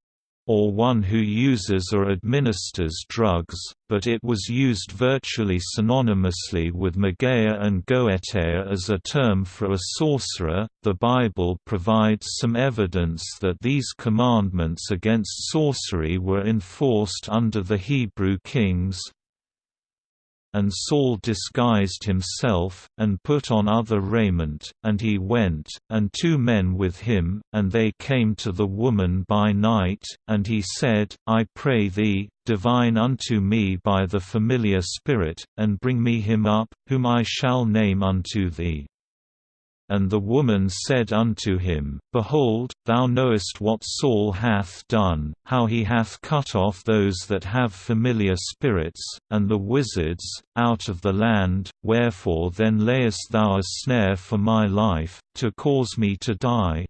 or one who uses or administers drugs, but it was used virtually synonymously with mageia and goetia as a term for a sorcerer. The Bible provides some evidence that these commandments against sorcery were enforced under the Hebrew kings, and Saul disguised himself, and put on other raiment, and he went, and two men with him, and they came to the woman by night, and he said, I pray thee, divine unto me by the familiar spirit, and bring me him up, whom I shall name unto thee. And the woman said unto him, Behold, thou knowest what Saul hath done, how he hath cut off those that have familiar spirits, and the wizards, out of the land, wherefore then layest thou a snare for my life, to cause me to die?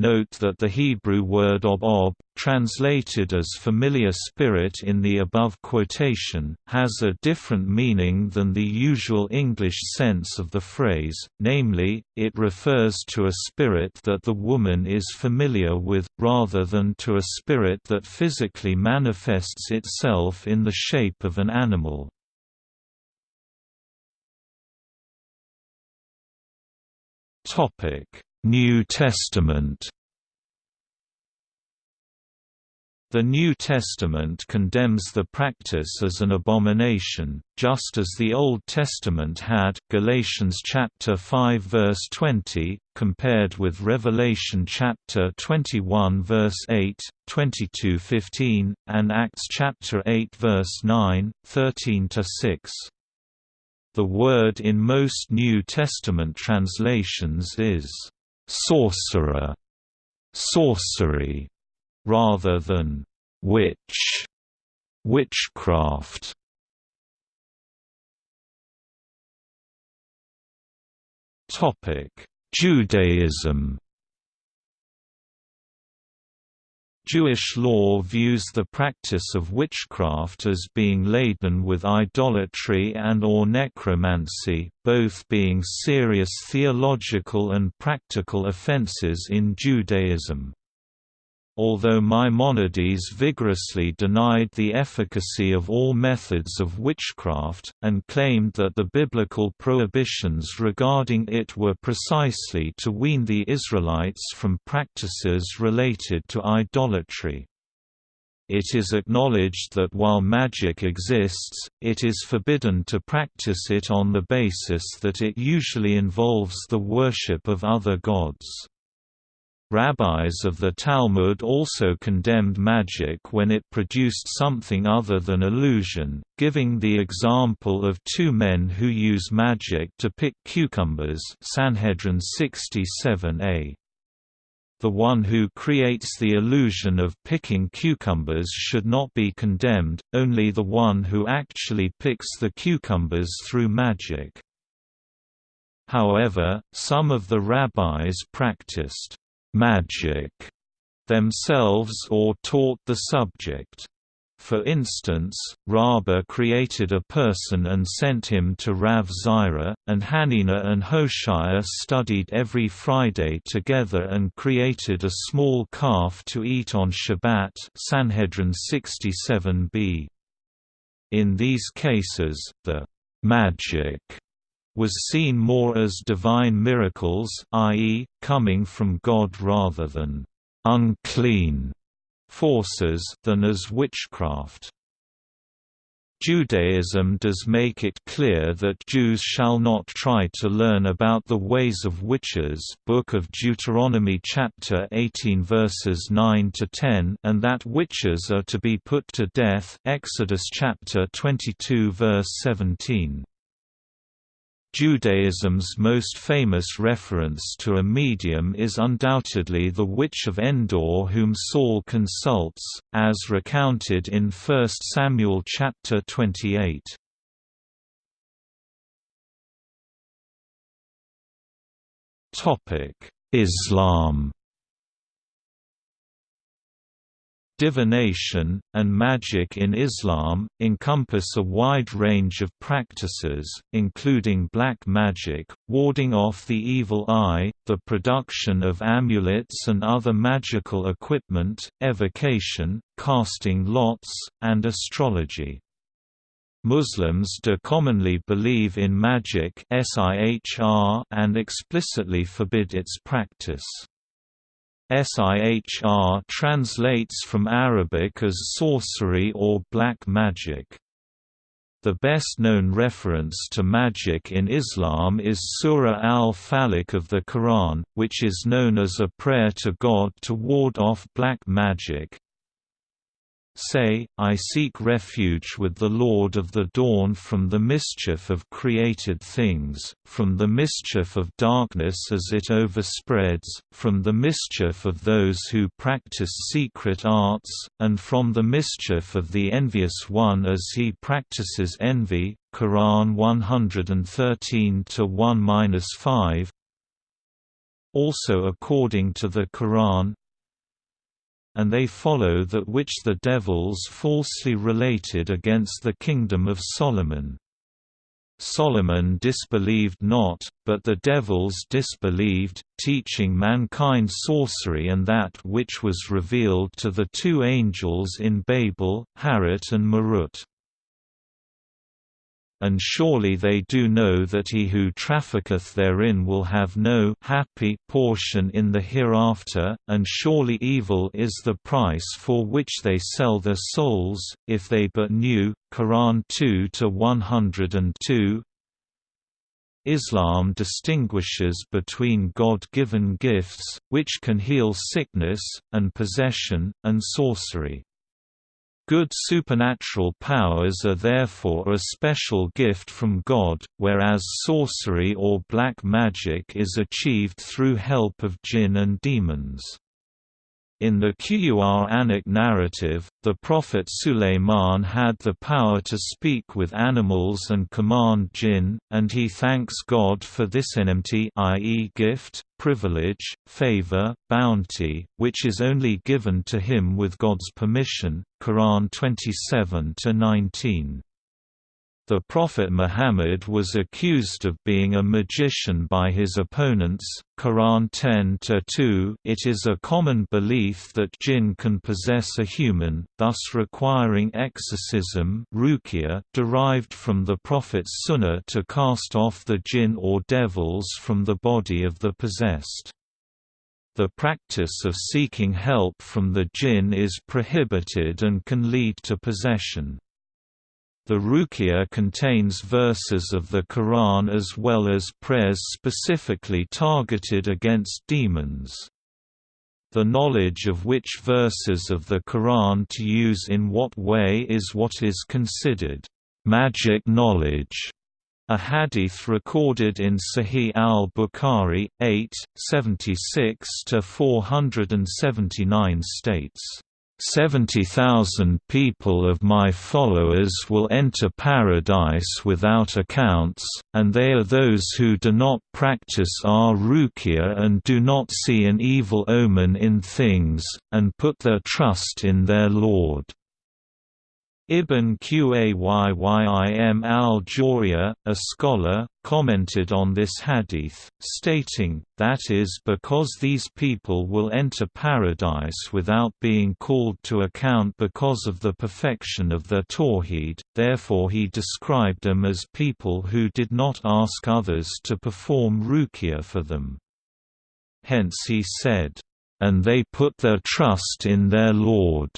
Note that the Hebrew word ob ob, translated as familiar spirit in the above quotation, has a different meaning than the usual English sense of the phrase, namely, it refers to a spirit that the woman is familiar with, rather than to a spirit that physically manifests itself in the shape of an animal. Topic New Testament The New Testament condemns the practice as an abomination, just as the Old Testament had Galatians chapter 5 verse 20, compared with Revelation chapter 21 verse 8, 22:15, and Acts chapter 8 verse 9, 13 to 6. The word in most New Testament translations is sorcerer, sorcery, rather than witch, witchcraft. Topic: Judaism Jewish law views the practice of witchcraft as being laden with idolatry and or necromancy, both being serious theological and practical offenses in Judaism although Maimonides vigorously denied the efficacy of all methods of witchcraft, and claimed that the biblical prohibitions regarding it were precisely to wean the Israelites from practices related to idolatry. It is acknowledged that while magic exists, it is forbidden to practice it on the basis that it usually involves the worship of other gods. Rabbis of the Talmud also condemned magic when it produced something other than illusion, giving the example of two men who use magic to pick cucumbers Sanhedrin 67a. The one who creates the illusion of picking cucumbers should not be condemned, only the one who actually picks the cucumbers through magic. However, some of the rabbis practiced magic themselves or taught the subject. For instance, Rabbah created a person and sent him to Rav Zira, and Hanina and Hoshea studied every Friday together and created a small calf to eat on Shabbat Sanhedrin 67b. In these cases, the «magic» was seen more as divine miracles i.e., coming from God rather than «unclean» forces than as witchcraft. Judaism does make it clear that Jews shall not try to learn about the ways of witches Book of Deuteronomy chapter 18 verses 9 to 10 and that witches are to be put to death Exodus chapter 22 verse 17. Judaism's most famous reference to a medium is undoubtedly the Witch of Endor whom Saul consults, as recounted in 1 Samuel chapter 28. Islam Divination, and magic in Islam, encompass a wide range of practices, including black magic, warding off the evil eye, the production of amulets and other magical equipment, evocation, casting lots, and astrology. Muslims do commonly believe in magic and explicitly forbid its practice. Sihr translates from Arabic as sorcery or black magic. The best-known reference to magic in Islam is Surah al-Falaq of the Quran, which is known as a prayer to God to ward off black magic, Say, I seek refuge with the Lord of the dawn from the mischief of created things, from the mischief of darkness as it overspreads, from the mischief of those who practice secret arts, and from the mischief of the envious one as he practices envy. Quran 113 1-5 Also according to the Quran, and they follow that which the devils falsely related against the kingdom of Solomon. Solomon disbelieved not, but the devils disbelieved, teaching mankind sorcery and that which was revealed to the two angels in Babel, Harut and Marut and surely they do know that he who trafficketh therein will have no happy portion in the hereafter, and surely evil is the price for which they sell their souls, if they but knew. Quran 2-102 Islam distinguishes between God-given gifts, which can heal sickness, and possession, and sorcery. Good supernatural powers are therefore a special gift from God, whereas sorcery or black magic is achieved through help of jinn and demons. In the Qur'anic narrative, the Prophet Sulayman had the power to speak with animals and command jinn, and he thanks God for this enmity i.e. gift, privilege, favor, bounty, which is only given to him with God's permission. Quran 27-19 the Prophet Muhammad was accused of being a magician by his opponents. Quran 10-2 It is a common belief that jinn can possess a human, thus requiring exorcism derived from the Prophet's sunnah to cast off the jinn or devils from the body of the possessed. The practice of seeking help from the jinn is prohibited and can lead to possession. The Ruqya contains verses of the Quran as well as prayers specifically targeted against demons. The knowledge of which verses of the Quran to use in what way is what is considered magic knowledge. A hadith recorded in Sahih al-Bukhari, 8, 76–479 states, Seventy thousand people of my followers will enter paradise without accounts, and they are those who do not practice our ruqya and do not see an evil omen in things, and put their trust in their Lord. Ibn Qayyim al-Jawziyya, a scholar, commented on this hadith, stating, that is because these people will enter paradise without being called to account because of the perfection of their tawhid, therefore he described them as people who did not ask others to perform ruqya for them. Hence he said, "...and they put their trust in their Lord."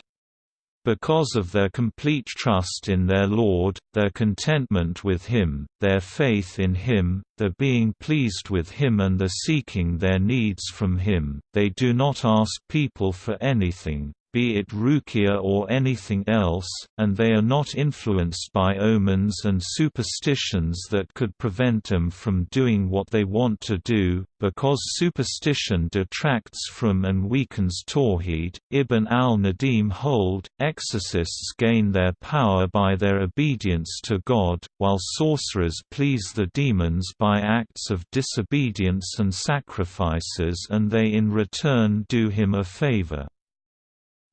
Because of their complete trust in their Lord, their contentment with Him, their faith in Him, their being pleased with Him and their seeking their needs from Him, they do not ask people for anything, be it ruqya or anything else, and they are not influenced by omens and superstitions that could prevent them from doing what they want to do, because superstition detracts from and weakens tawhid. Ibn al-Nadim hold, exorcists gain their power by their obedience to God, while sorcerers please the demons by acts of disobedience and sacrifices and they in return do him a favor.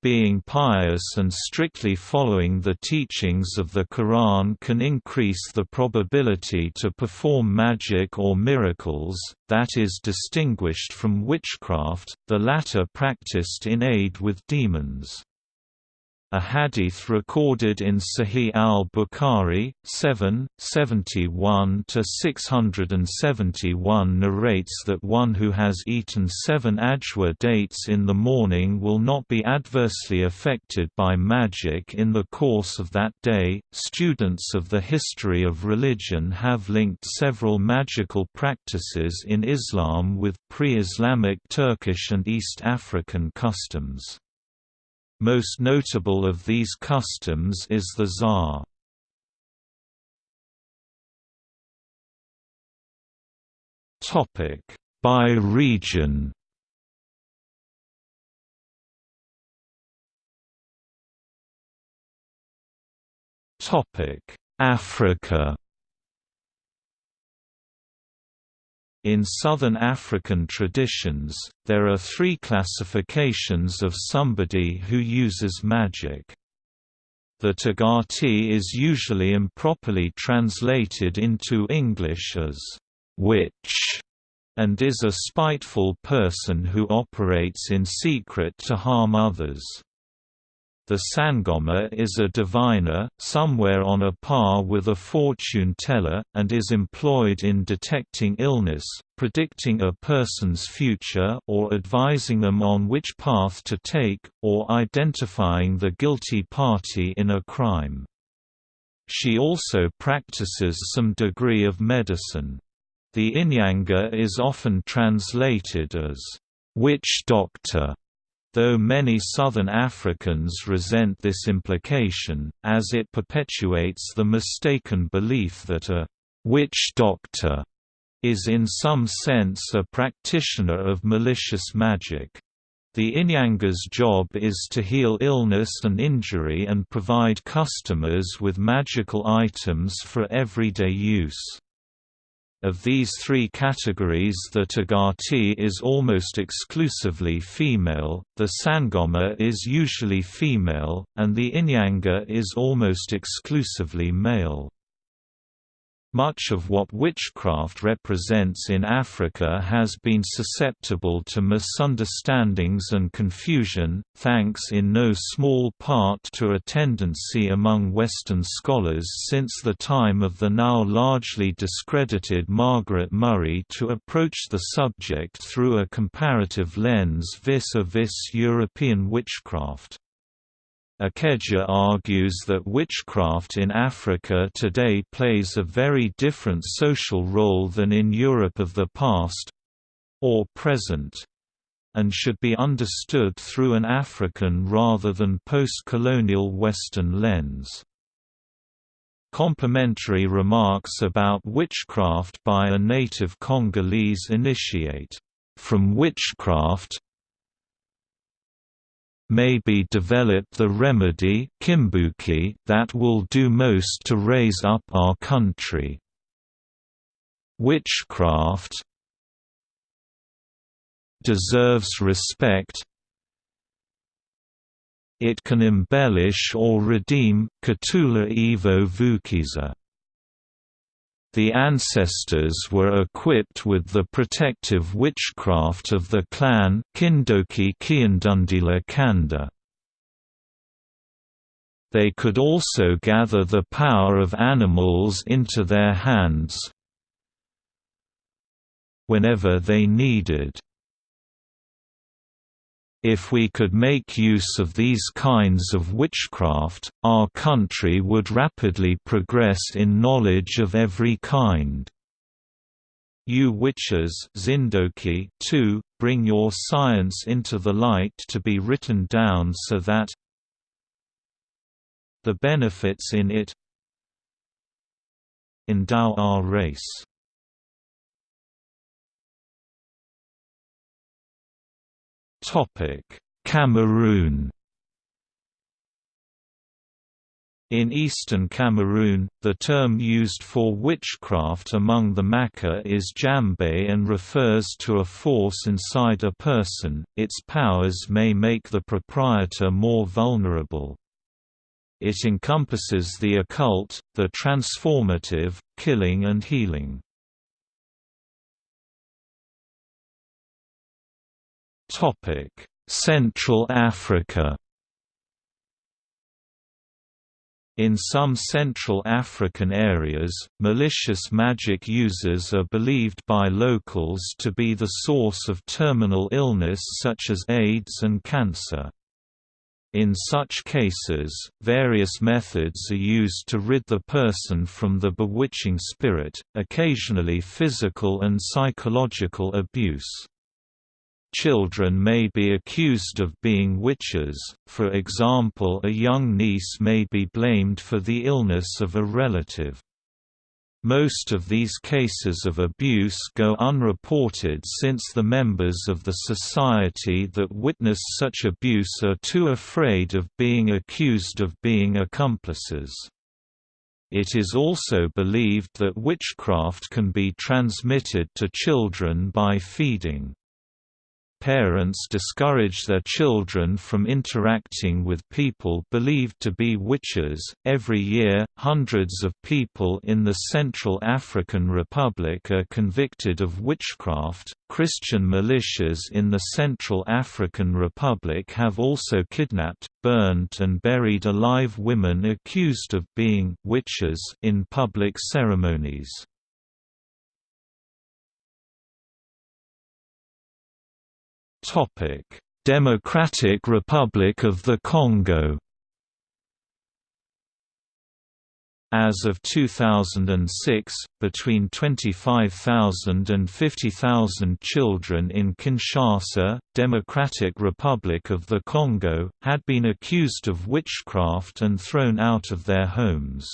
Being pious and strictly following the teachings of the Quran can increase the probability to perform magic or miracles, that is distinguished from witchcraft, the latter practiced in aid with demons. A hadith recorded in Sahih al-Bukhari, 7, 71–671 narrates that one who has eaten seven ajwa dates in the morning will not be adversely affected by magic in the course of that day. Students of the history of religion have linked several magical practices in Islam with pre-Islamic Turkish and East African customs. Most notable of these customs is the Zar. By region. Topic. Africa In Southern African traditions, there are three classifications of somebody who uses magic. The Tagati is usually improperly translated into English as witch and is a spiteful person who operates in secret to harm others. The Sangoma is a diviner, somewhere on a par with a fortune teller, and is employed in detecting illness, predicting a person's future or advising them on which path to take, or identifying the guilty party in a crime. She also practices some degree of medicine. The Inyanga is often translated as, "...witch doctor", though many Southern Africans resent this implication, as it perpetuates the mistaken belief that a «witch doctor» is in some sense a practitioner of malicious magic. The Inyanga's job is to heal illness and injury and provide customers with magical items for everyday use. Of these three categories the Tagati is almost exclusively female, the Sangoma is usually female, and the Inyanga is almost exclusively male. Much of what witchcraft represents in Africa has been susceptible to misunderstandings and confusion, thanks in no small part to a tendency among Western scholars since the time of the now largely discredited Margaret Murray to approach the subject through a comparative lens vis-a-vis -vis European witchcraft. Akeja argues that witchcraft in Africa today plays a very different social role than in Europe of the past—or present and should be understood through an African rather than post-colonial Western lens. Complementary remarks about witchcraft by a native Congolese initiate, "...from witchcraft, may be developed the remedy kimbuki that will do most to raise up our country. Witchcraft deserves respect It can embellish or redeem Katula Evo Vukiza. The ancestors were equipped with the protective witchcraft of the clan Kanda. They could also gather the power of animals into their hands whenever they needed. If we could make use of these kinds of witchcraft, our country would rapidly progress in knowledge of every kind. You witches Zindoki too, bring your science into the light to be written down so that the benefits in it endow our race. Cameroon In eastern Cameroon, the term used for witchcraft among the Maka is djambe and refers to a force inside a person, its powers may make the proprietor more vulnerable. It encompasses the occult, the transformative, killing and healing. Topic: Central Africa. In some Central African areas, malicious magic users are believed by locals to be the source of terminal illness such as AIDS and cancer. In such cases, various methods are used to rid the person from the bewitching spirit, occasionally physical and psychological abuse. Children may be accused of being witches, for example a young niece may be blamed for the illness of a relative. Most of these cases of abuse go unreported since the members of the society that witness such abuse are too afraid of being accused of being accomplices. It is also believed that witchcraft can be transmitted to children by feeding. Parents discourage their children from interacting with people believed to be witches. Every year, hundreds of people in the Central African Republic are convicted of witchcraft. Christian militias in the Central African Republic have also kidnapped, burned, and buried alive women accused of being witches in public ceremonies. Democratic Republic of the Congo. As of 2006, between 25,000 and 50,000 children in Kinshasa, Democratic Republic of the Congo, had been accused of witchcraft and thrown out of their homes.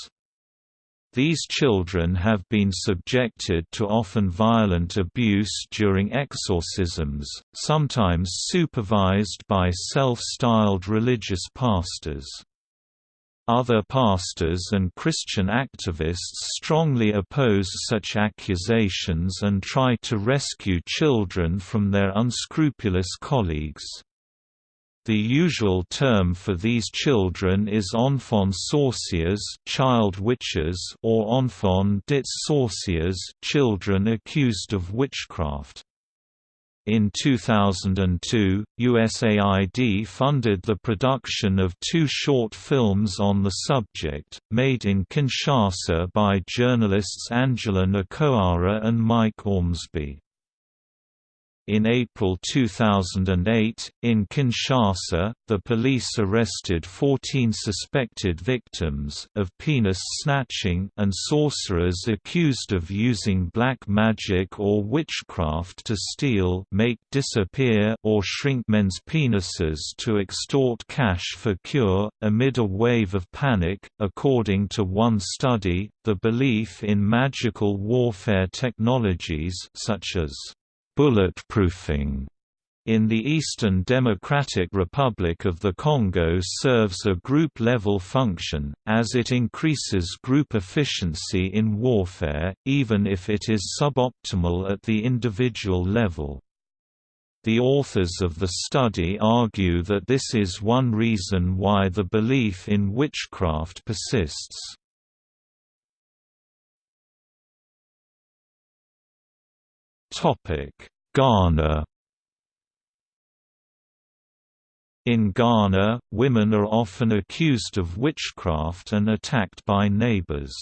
These children have been subjected to often violent abuse during exorcisms, sometimes supervised by self-styled religious pastors. Other pastors and Christian activists strongly oppose such accusations and try to rescue children from their unscrupulous colleagues. The usual term for these children is enfants sorciers child witches or enfants dits sorciers children accused of witchcraft. In 2002, USAID funded the production of two short films on the subject, made in Kinshasa by journalists Angela Nkoara and Mike Ormsby. In April 2008, in Kinshasa, the police arrested 14 suspected victims of penis snatching and sorcerers accused of using black magic or witchcraft to steal make disappear or shrink men's penises to extort cash for cure. Amid a wave of panic, according to one study, the belief in magical warfare technologies such as Bulletproofing in the Eastern Democratic Republic of the Congo serves a group-level function, as it increases group efficiency in warfare, even if it is suboptimal at the individual level. The authors of the study argue that this is one reason why the belief in witchcraft persists. Ghana In Ghana, women are often accused of witchcraft and attacked by neighbors.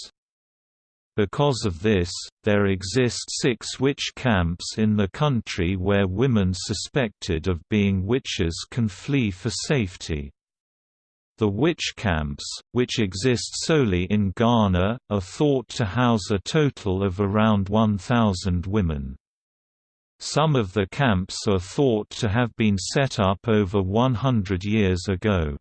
Because of this, there exist six witch camps in the country where women suspected of being witches can flee for safety. The witch camps, which exist solely in Ghana, are thought to house a total of around 1,000 women. Some of the camps are thought to have been set up over 100 years ago.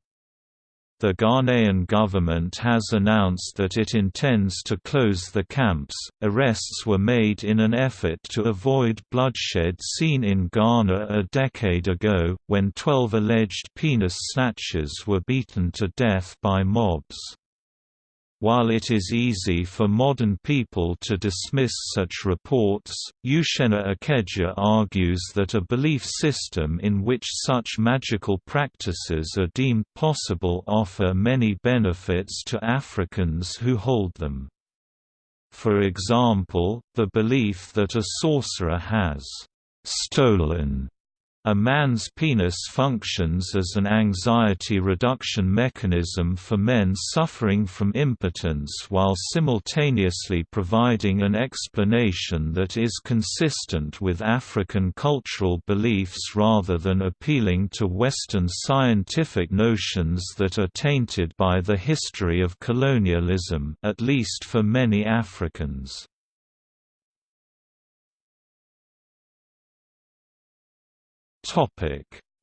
The Ghanaian government has announced that it intends to close the camps. Arrests were made in an effort to avoid bloodshed seen in Ghana a decade ago, when 12 alleged penis snatchers were beaten to death by mobs. While it is easy for modern people to dismiss such reports, Uchenna Okeja argues that a belief system in which such magical practices are deemed possible offer many benefits to Africans who hold them. For example, the belief that a sorcerer has «stolen» A man's penis functions as an anxiety reduction mechanism for men suffering from impotence while simultaneously providing an explanation that is consistent with African cultural beliefs rather than appealing to Western scientific notions that are tainted by the history of colonialism at least for many Africans.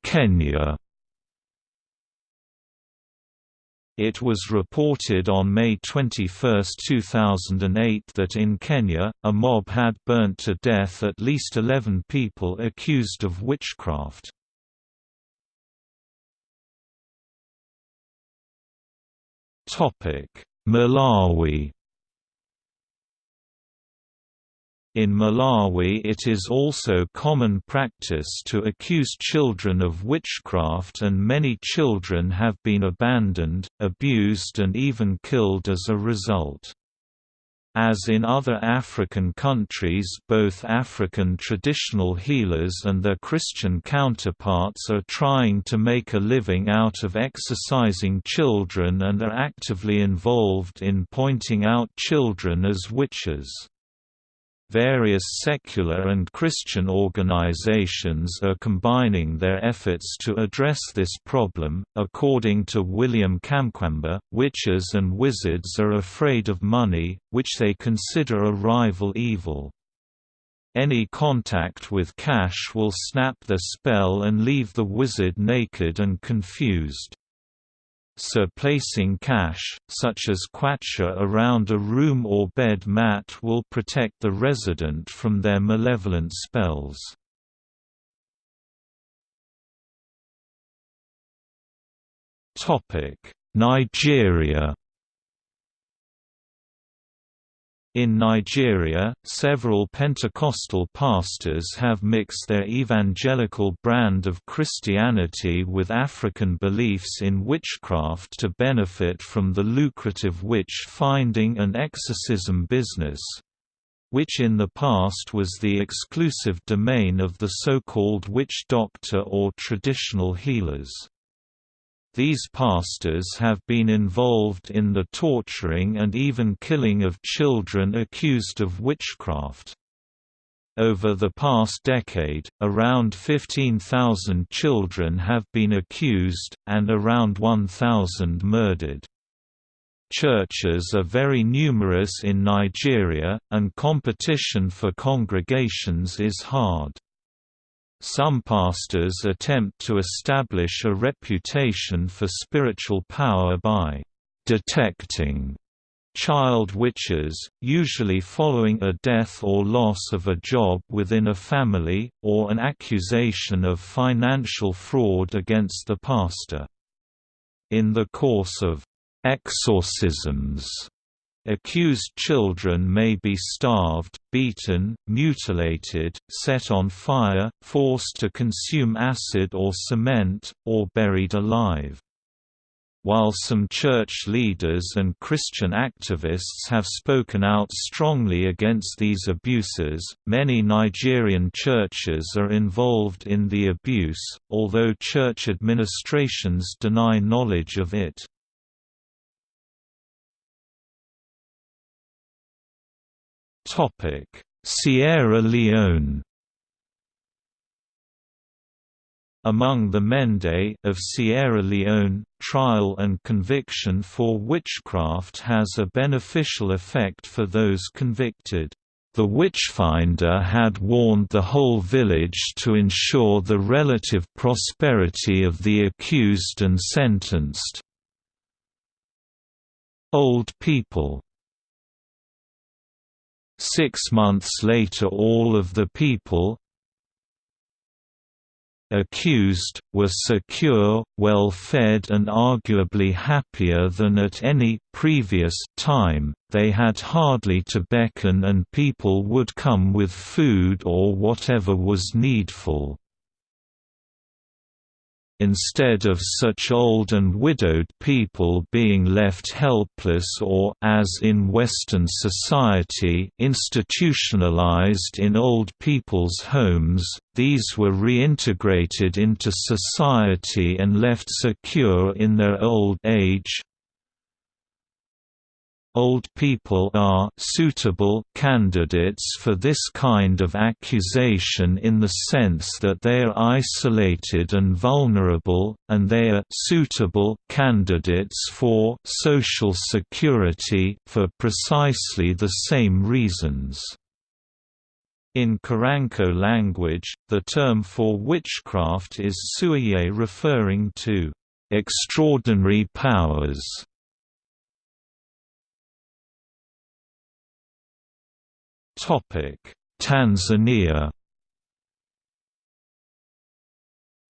Kenya It was reported on May 21, 2008 that in Kenya, a mob had burnt to death at least 11 people accused of witchcraft. Malawi In Malawi it is also common practice to accuse children of witchcraft and many children have been abandoned, abused and even killed as a result. As in other African countries both African traditional healers and their Christian counterparts are trying to make a living out of exorcising children and are actively involved in pointing out children as witches. Various secular and Christian organizations are combining their efforts to address this problem. According to William Kamkwamba, witches and wizards are afraid of money, which they consider a rival evil. Any contact with cash will snap the spell and leave the wizard naked and confused so placing cash, such as kwacha around a room or bed mat will protect the resident from their malevolent spells. Nigeria In Nigeria, several Pentecostal pastors have mixed their evangelical brand of Christianity with African beliefs in witchcraft to benefit from the lucrative witch-finding and exorcism business, which in the past was the exclusive domain of the so-called witch doctor or traditional healers. These pastors have been involved in the torturing and even killing of children accused of witchcraft. Over the past decade, around 15,000 children have been accused, and around 1,000 murdered. Churches are very numerous in Nigeria, and competition for congregations is hard. Some pastors attempt to establish a reputation for spiritual power by detecting child witches, usually following a death or loss of a job within a family, or an accusation of financial fraud against the pastor. In the course of exorcisms, Accused children may be starved, beaten, mutilated, set on fire, forced to consume acid or cement, or buried alive. While some church leaders and Christian activists have spoken out strongly against these abuses, many Nigerian churches are involved in the abuse, although church administrations deny knowledge of it. Sierra Leone Among the Mende of Sierra Leone, trial and conviction for witchcraft has a beneficial effect for those convicted. The witchfinder had warned the whole village to ensure the relative prosperity of the accused and sentenced. Old people Six months later all of the people, accused, were secure, well-fed and arguably happier than at any previous time, they had hardly to beckon and people would come with food or whatever was needful. Instead of such old and widowed people being left helpless or as in Western society institutionalized in old people's homes, these were reintegrated into society and left secure in their old age, Old people are suitable candidates for this kind of accusation in the sense that they are isolated and vulnerable, and they are suitable candidates for social security for precisely the same reasons. In Kuranko language, the term for witchcraft is suye referring to extraordinary powers Tanzania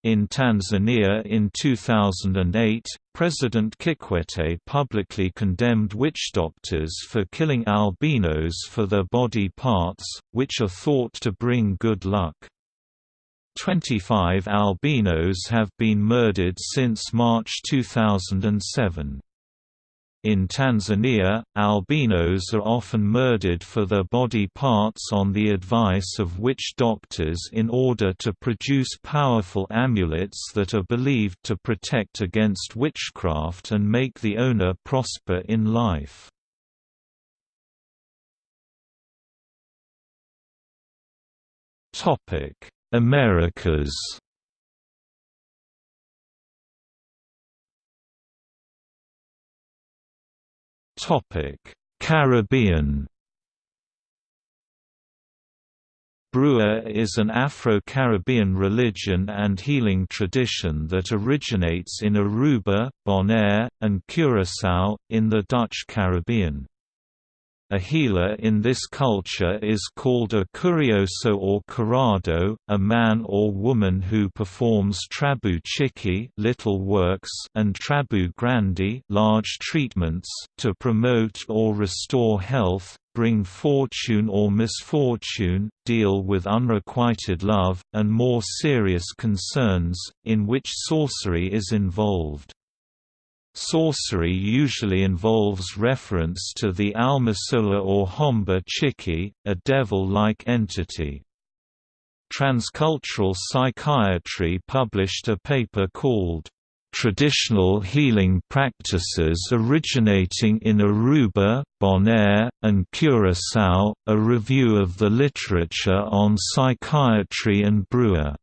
In Tanzania in 2008, President Kikwete publicly condemned witch doctors for killing albinos for their body parts, which are thought to bring good luck. 25 albinos have been murdered since March 2007. In Tanzania, albinos are often murdered for their body parts on the advice of witch doctors in order to produce powerful amulets that are believed to protect against witchcraft and make the owner prosper in life. Americas Caribbean. Brua is an Afro-Caribbean religion and healing tradition that originates in Aruba, Bonaire, and Curaçao, in the Dutch Caribbean. A healer in this culture is called a curioso or curado, a man or woman who performs trabu little works and trabu grandi large treatments to promote or restore health, bring fortune or misfortune, deal with unrequited love, and more serious concerns, in which sorcery is involved. Sorcery usually involves reference to the Almasula or Homba Chiki, a devil-like entity. Transcultural Psychiatry published a paper called Traditional Healing Practices Originating in Aruba, Bonaire, and Curaçao, a review of the literature on psychiatry and Brua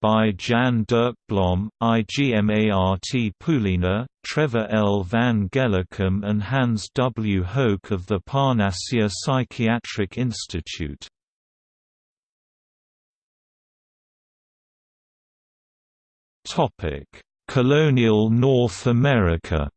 by Jan Dirk Blom, IGMART Poulina, Trevor L. van Gellecum and Hans W. Hoek of the Parnassia Psychiatric Institute. Colonial North America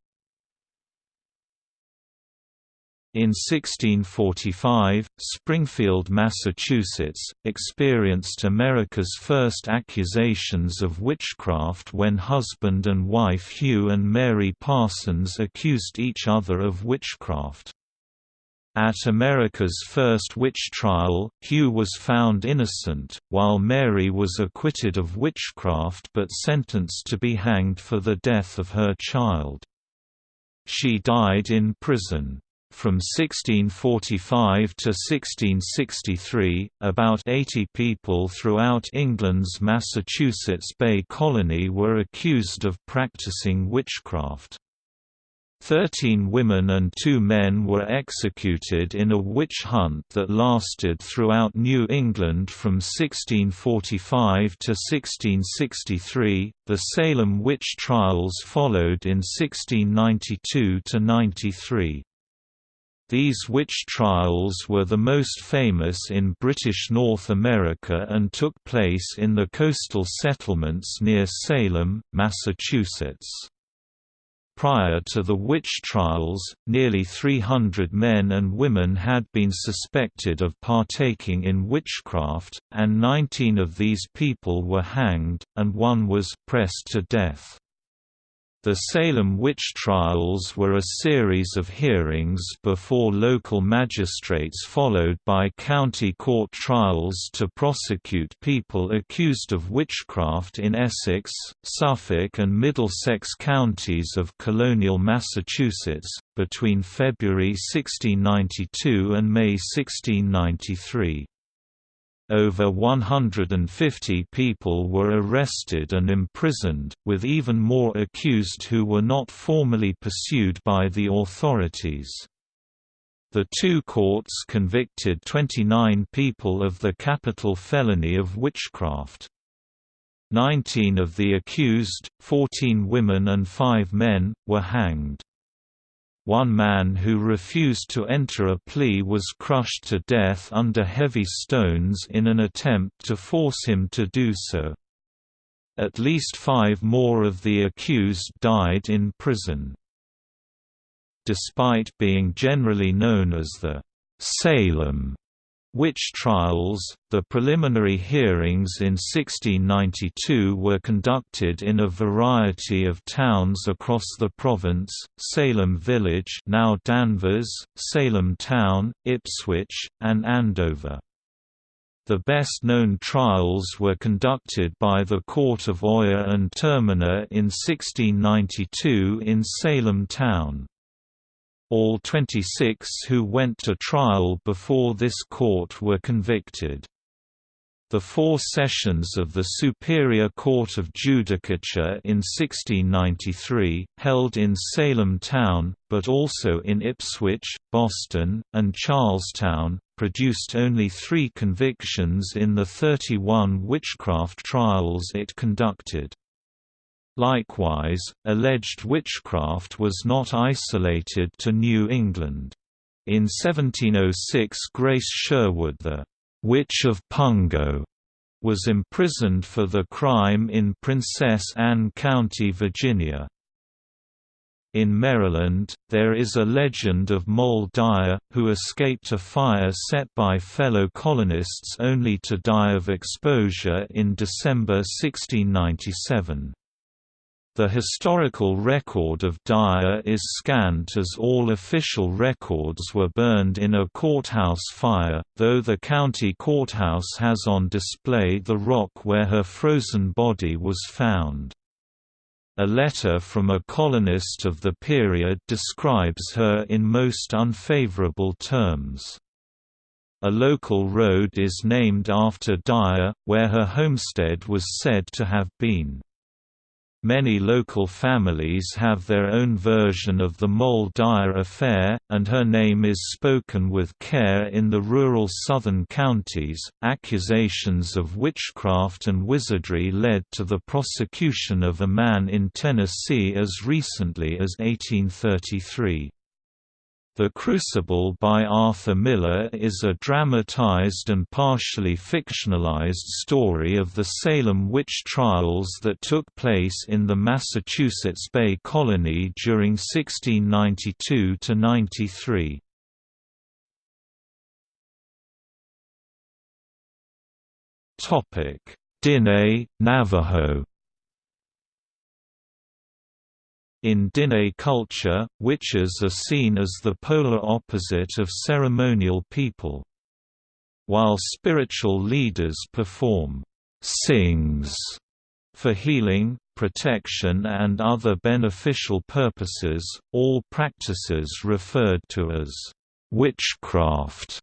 In 1645, Springfield, Massachusetts, experienced America's first accusations of witchcraft when husband and wife Hugh and Mary Parsons accused each other of witchcraft. At America's first witch trial, Hugh was found innocent, while Mary was acquitted of witchcraft but sentenced to be hanged for the death of her child. She died in prison. From 1645 to 1663, about 80 people throughout England's Massachusetts Bay Colony were accused of practicing witchcraft. Thirteen women and two men were executed in a witch hunt that lasted throughout New England from 1645 to 1663. The Salem witch trials followed in 1692 to 93. These witch trials were the most famous in British North America and took place in the coastal settlements near Salem, Massachusetts. Prior to the witch trials, nearly 300 men and women had been suspected of partaking in witchcraft, and 19 of these people were hanged, and one was pressed to death. The Salem witch trials were a series of hearings before local magistrates followed by county court trials to prosecute people accused of witchcraft in Essex, Suffolk and Middlesex counties of colonial Massachusetts, between February 1692 and May 1693. Over 150 people were arrested and imprisoned, with even more accused who were not formally pursued by the authorities. The two courts convicted 29 people of the capital felony of witchcraft. Nineteen of the accused, 14 women and five men, were hanged. One man who refused to enter a plea was crushed to death under heavy stones in an attempt to force him to do so. At least five more of the accused died in prison. Despite being generally known as the Salem Witch trials, the preliminary hearings in 1692 were conducted in a variety of towns across the province, Salem Village now Danvers, Salem Town, Ipswich, and Andover. The best-known trials were conducted by the Court of Oyer and Terminer in 1692 in Salem Town. All 26 who went to trial before this court were convicted. The four sessions of the Superior Court of Judicature in 1693, held in Salem Town, but also in Ipswich, Boston, and Charlestown, produced only three convictions in the 31 witchcraft trials it conducted. Likewise, alleged witchcraft was not isolated to New England. In 1706 Grace Sherwood the «Witch of Pungo» was imprisoned for the crime in Princess Anne County, Virginia. In Maryland, there is a legend of Moll Dyer, who escaped a fire set by fellow colonists only to die of exposure in December 1697. The historical record of Dyer is scant as all official records were burned in a courthouse fire, though the county courthouse has on display the rock where her frozen body was found. A letter from a colonist of the period describes her in most unfavorable terms. A local road is named after Dyer, where her homestead was said to have been. Many local families have their own version of the Moll Dyer affair, and her name is spoken with care in the rural southern counties. Accusations of witchcraft and wizardry led to the prosecution of a man in Tennessee as recently as 1833. The Crucible by Arthur Miller is a dramatized and partially fictionalized story of the Salem witch trials that took place in the Massachusetts Bay Colony during 1692–93. Diné, Navajo in Diné culture, witches are seen as the polar opposite of ceremonial people. While spiritual leaders perform «sings» for healing, protection and other beneficial purposes, all practices referred to as «witchcraft»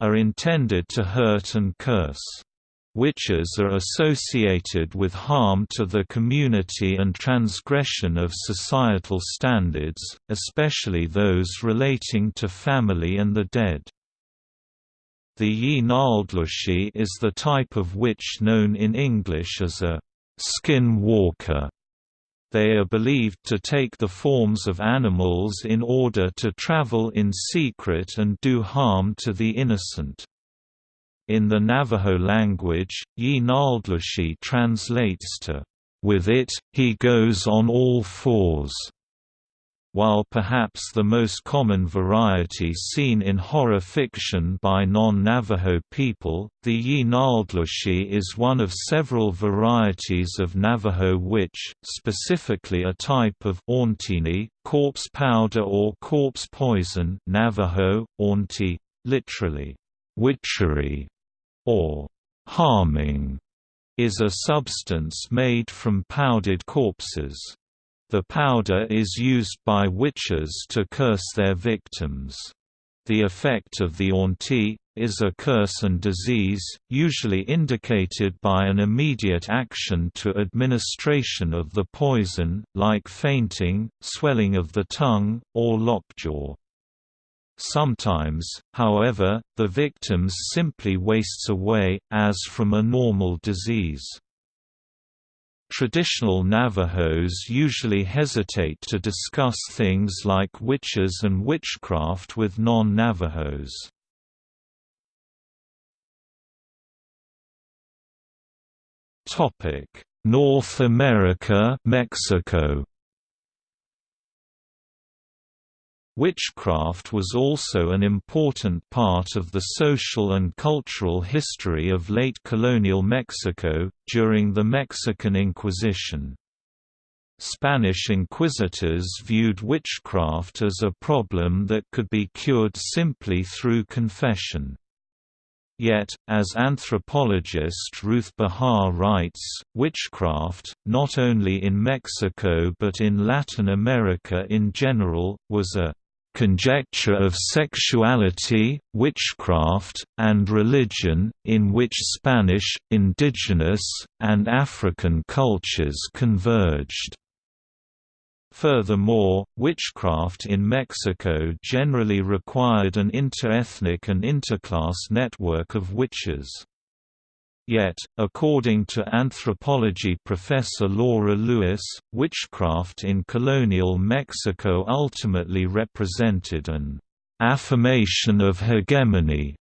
are intended to hurt and curse. Witches are associated with harm to the community and transgression of societal standards, especially those relating to family and the dead. The Yi is the type of witch known in English as a skin walker. They are believed to take the forms of animals in order to travel in secret and do harm to the innocent. In the Navajo language, Yee Naaldlooshii translates to, "...with it, he goes on all fours." While perhaps the most common variety seen in horror fiction by non-Navajo people, the Yee Naaldlooshii is one of several varieties of Navajo witch, specifically a type of Auntini, corpse powder or corpse poison Navajo, Auntie, literally, witchery, or harming, is a substance made from powdered corpses. The powder is used by witches to curse their victims. The effect of the auntie is a curse and disease, usually indicated by an immediate action to administration of the poison, like fainting, swelling of the tongue, or lockjaw. Sometimes, however, the victims simply wastes away, as from a normal disease. Traditional Navajos usually hesitate to discuss things like witches and witchcraft with non-Navajos. North America Mexico Witchcraft was also an important part of the social and cultural history of late colonial Mexico, during the Mexican Inquisition. Spanish inquisitors viewed witchcraft as a problem that could be cured simply through confession. Yet, as anthropologist Ruth Behar writes, witchcraft, not only in Mexico but in Latin America in general, was a conjecture of sexuality, witchcraft, and religion, in which Spanish, indigenous, and African cultures converged. Furthermore, witchcraft in Mexico generally required an interethnic and interclass network of witches. Yet, according to anthropology professor Laura Lewis, witchcraft in colonial Mexico ultimately represented an affirmation of hegemony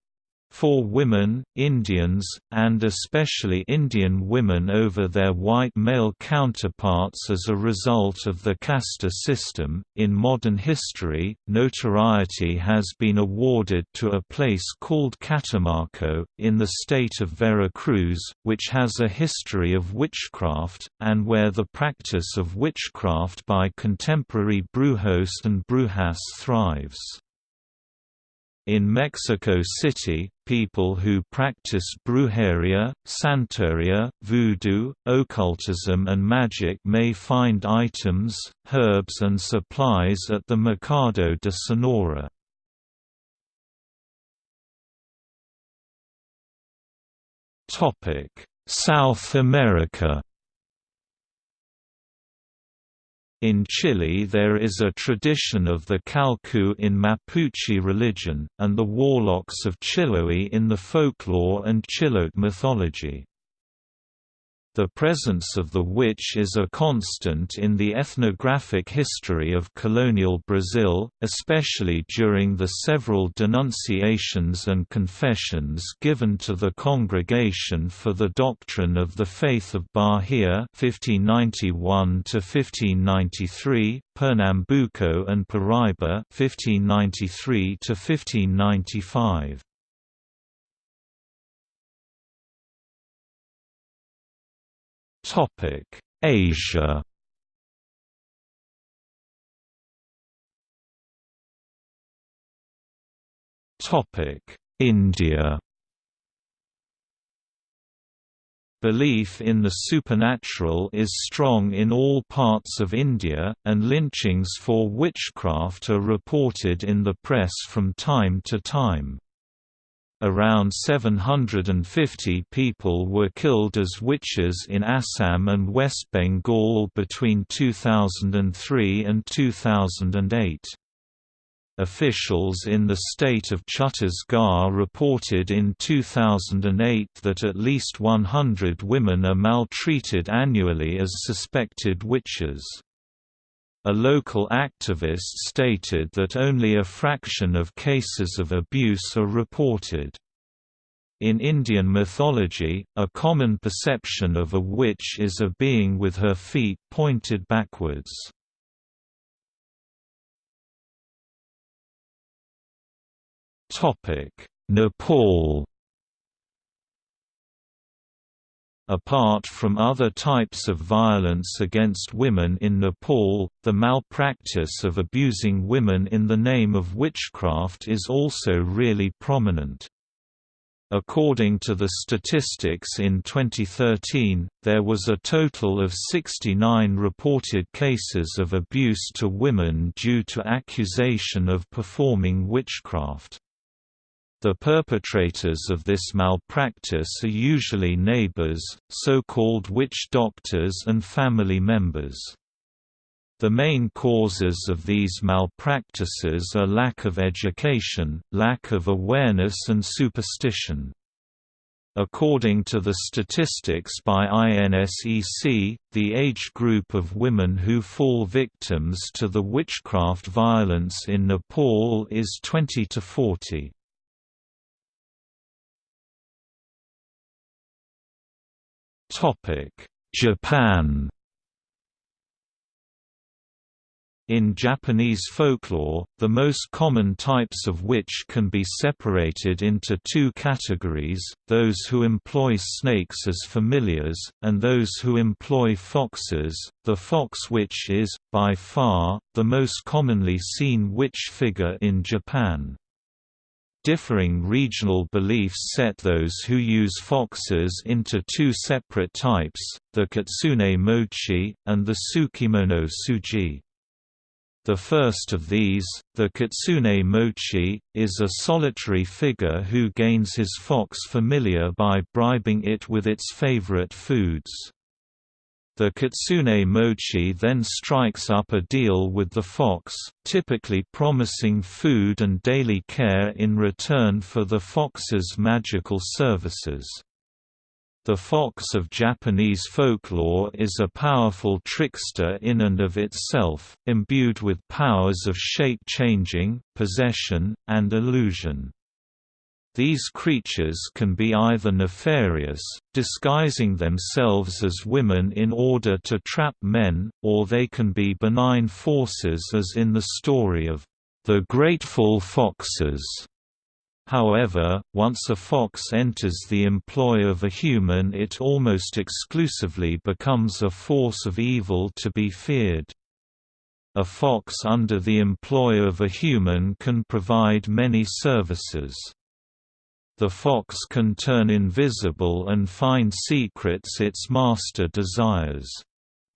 for women, Indians, and especially Indian women over their white male counterparts as a result of the caste system. In modern history, notoriety has been awarded to a place called Catemaco, in the state of Veracruz, which has a history of witchcraft, and where the practice of witchcraft by contemporary brujos and brujas thrives. In Mexico City, people who practice brujeria, santeria, voodoo, occultism and magic may find items, herbs and supplies at the Mercado de Sonora. South America In Chile there is a tradition of the Calcu in Mapuche religion, and the warlocks of Chiloé in the folklore and Chilote mythology. The presence of the witch is a constant in the ethnographic history of colonial Brazil, especially during the several denunciations and confessions given to the Congregation for the Doctrine of the Faith of Bahia 1591 Pernambuco and Paraíba 1593 Asia Topic: India Belief in the supernatural is strong in all parts of India, and lynchings for witchcraft are reported in the press from time to time. Around 750 people were killed as witches in Assam and West Bengal between 2003 and 2008. Officials in the state of Chhattisgarh reported in 2008 that at least 100 women are maltreated annually as suspected witches. A local activist stated that only a fraction of cases of abuse are reported. In Indian mythology, a common perception of a witch is a being with her feet pointed backwards. Nepal Apart from other types of violence against women in Nepal, the malpractice of abusing women in the name of witchcraft is also really prominent. According to the statistics in 2013, there was a total of 69 reported cases of abuse to women due to accusation of performing witchcraft. The perpetrators of this malpractice are usually neighbors, so-called witch doctors and family members. The main causes of these malpractices are lack of education, lack of awareness and superstition. According to the statistics by INSEC, the age group of women who fall victims to the witchcraft violence in Nepal is 20 to 40. Japan In Japanese folklore, the most common types of witch can be separated into two categories, those who employ snakes as familiars, and those who employ foxes. The fox witch is, by far, the most commonly seen witch figure in Japan. Differing regional beliefs set those who use foxes into two separate types, the Kitsune mochi, and the tsukimono suji. The first of these, the Kitsune mochi, is a solitary figure who gains his fox familiar by bribing it with its favorite foods. The Kitsune Mochi then strikes up a deal with the fox, typically promising food and daily care in return for the fox's magical services. The fox of Japanese folklore is a powerful trickster in and of itself, imbued with powers of shape-changing, possession, and illusion. These creatures can be either nefarious, disguising themselves as women in order to trap men, or they can be benign forces as in the story of the Grateful Foxes. However, once a fox enters the employ of a human it almost exclusively becomes a force of evil to be feared. A fox under the employ of a human can provide many services. The fox can turn invisible and find secrets its master desires.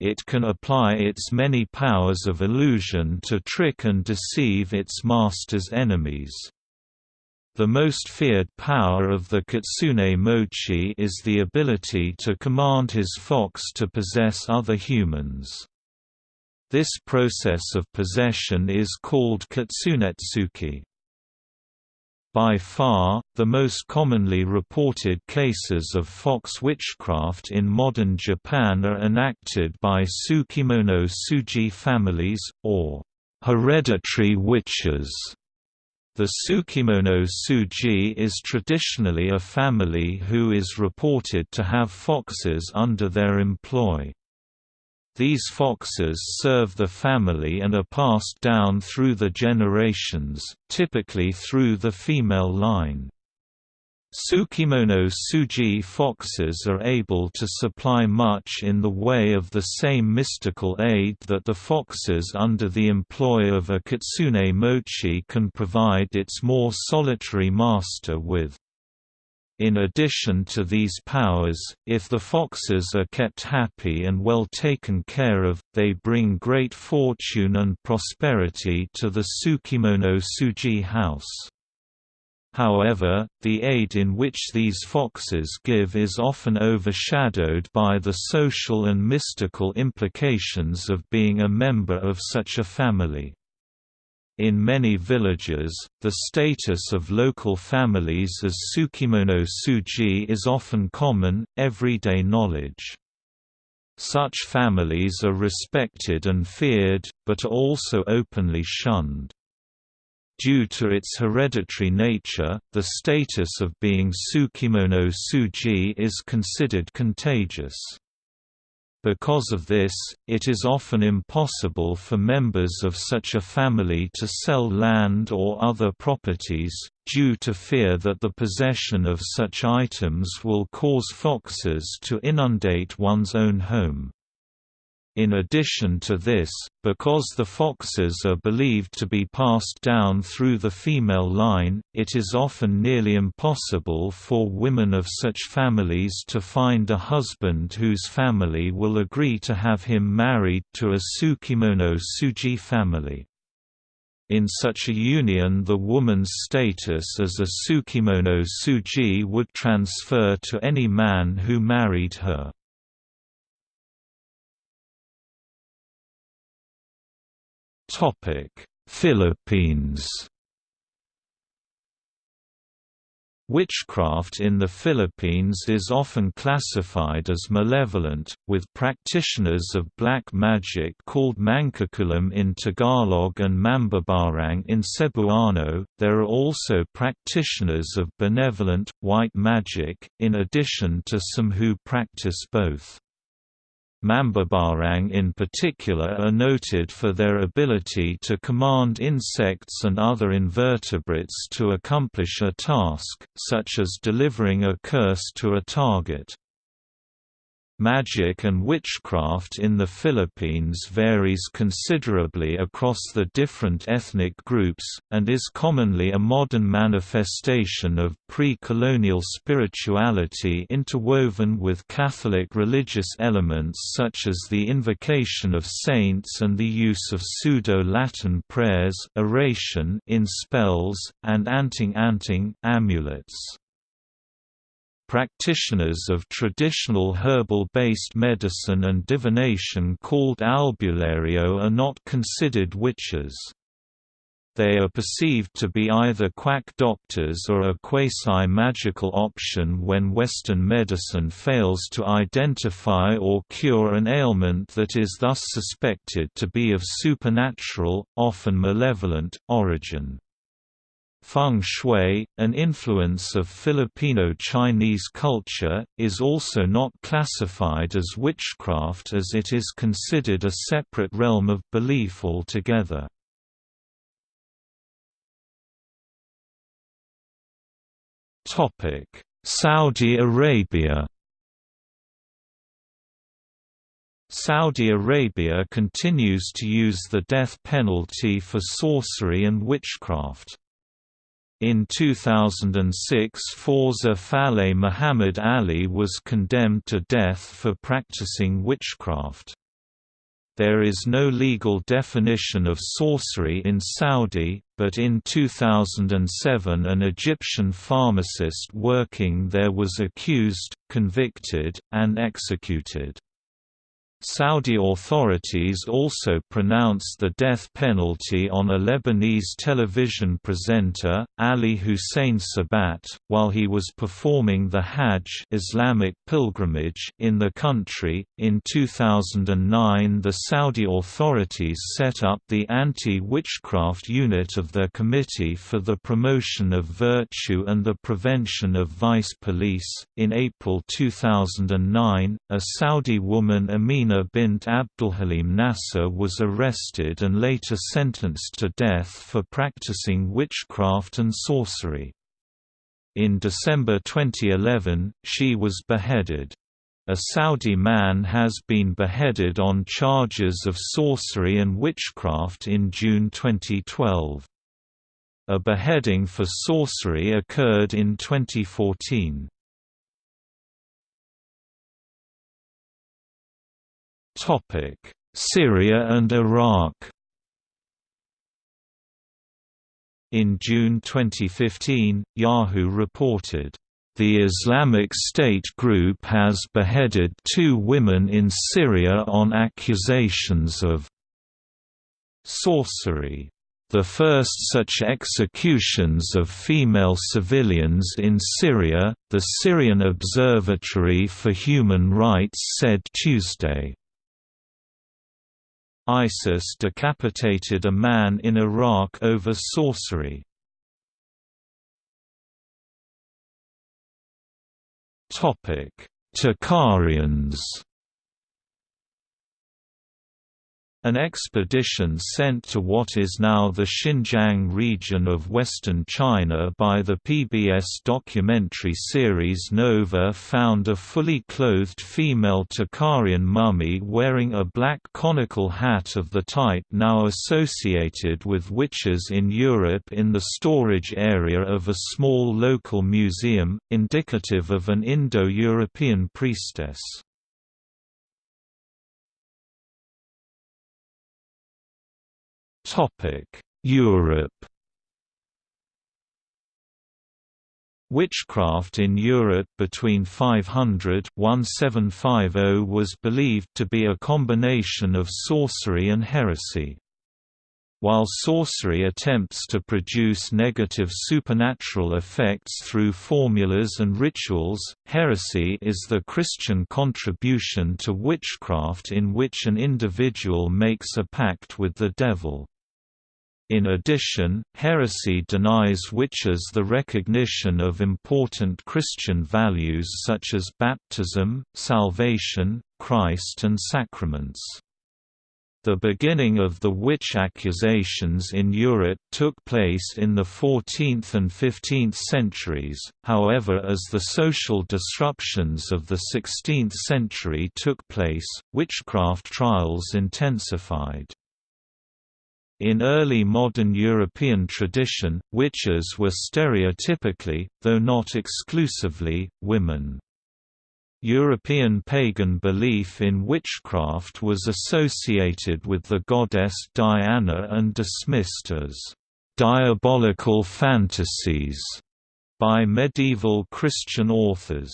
It can apply its many powers of illusion to trick and deceive its master's enemies. The most feared power of the Kitsune Mochi is the ability to command his fox to possess other humans. This process of possession is called kitsunetsuki. By far, the most commonly reported cases of fox witchcraft in modern Japan are enacted by Tsukimono Suji families, or hereditary witches. The Tsukimono Suji is traditionally a family who is reported to have foxes under their employ. These foxes serve the family and are passed down through the generations, typically through the female line. Tsukimono Suji foxes are able to supply much in the way of the same mystical aid that the foxes under the employ of a kitsune mochi can provide its more solitary master with. In addition to these powers, if the foxes are kept happy and well taken care of, they bring great fortune and prosperity to the Tsukimono Suji house. However, the aid in which these foxes give is often overshadowed by the social and mystical implications of being a member of such a family. In many villages, the status of local families as Tsukimono suji is often common, everyday knowledge. Such families are respected and feared, but are also openly shunned. Due to its hereditary nature, the status of being Tsukimono suji is considered contagious. Because of this, it is often impossible for members of such a family to sell land or other properties, due to fear that the possession of such items will cause foxes to inundate one's own home. In addition to this, because the foxes are believed to be passed down through the female line, it is often nearly impossible for women of such families to find a husband whose family will agree to have him married to a Tsukimono Suji family. In such a union the woman's status as a Tsukimono Suji would transfer to any man who married her. Topic: Philippines. Witchcraft in the Philippines is often classified as malevolent, with practitioners of black magic called Mangkukulam in Tagalog and Mambabarang in Cebuano. There are also practitioners of benevolent, white magic, in addition to some who practice both. Mambabarang in particular are noted for their ability to command insects and other invertebrates to accomplish a task, such as delivering a curse to a target. Magic and witchcraft in the Philippines varies considerably across the different ethnic groups, and is commonly a modern manifestation of pre-colonial spirituality interwoven with Catholic religious elements such as the invocation of saints and the use of pseudo-Latin prayers oration in spells, and anting-anting amulets. Practitioners of traditional herbal-based medicine and divination called albulario are not considered witches. They are perceived to be either quack doctors or a quasi-magical option when Western medicine fails to identify or cure an ailment that is thus suspected to be of supernatural, often malevolent, origin. Feng Shui, an influence of Filipino-Chinese culture, is also not classified as witchcraft as it is considered a separate realm of belief altogether. Saudi Arabia Saudi Arabia continues to use the death penalty for sorcery and witchcraft. In 2006 Fawza Faleh Muhammad Ali was condemned to death for practicing witchcraft. There is no legal definition of sorcery in Saudi, but in 2007 an Egyptian pharmacist working there was accused, convicted, and executed. Saudi authorities also pronounced the death penalty on a Lebanese television presenter, Ali Hussein Sabat, while he was performing the Hajj Islamic pilgrimage in the country. In 2009, the Saudi authorities set up the Anti-Witchcraft Unit of their Committee for the Promotion of Virtue and the Prevention of Vice Police. In April 2009, a Saudi woman Amin Amina bint Abdulhalim Nasser was arrested and later sentenced to death for practicing witchcraft and sorcery. In December 2011, she was beheaded. A Saudi man has been beheaded on charges of sorcery and witchcraft in June 2012. A beheading for sorcery occurred in 2014. Syria and Iraq In June 2015, Yahoo reported, "...the Islamic State group has beheaded two women in Syria on accusations of sorcery." The first such executions of female civilians in Syria, the Syrian Observatory for Human Rights said Tuesday. ISIS decapitated a man in Iraq over sorcery. Tocharians An expedition sent to what is now the Xinjiang region of western China by the PBS documentary series Nova found a fully clothed female Tocharian mummy wearing a black conical hat of the type now associated with witches in Europe in the storage area of a small local museum, indicative of an Indo-European priestess. Europe Witchcraft in Europe between 500–1750 was believed to be a combination of sorcery and heresy. While sorcery attempts to produce negative supernatural effects through formulas and rituals, heresy is the Christian contribution to witchcraft in which an individual makes a pact with the devil. In addition, heresy denies witches the recognition of important Christian values such as baptism, salvation, Christ and sacraments. The beginning of the witch accusations in Europe took place in the 14th and 15th centuries, however as the social disruptions of the 16th century took place, witchcraft trials intensified. In early modern European tradition, witches were stereotypically, though not exclusively, women. European pagan belief in witchcraft was associated with the goddess Diana and dismissed as diabolical fantasies by medieval Christian authors.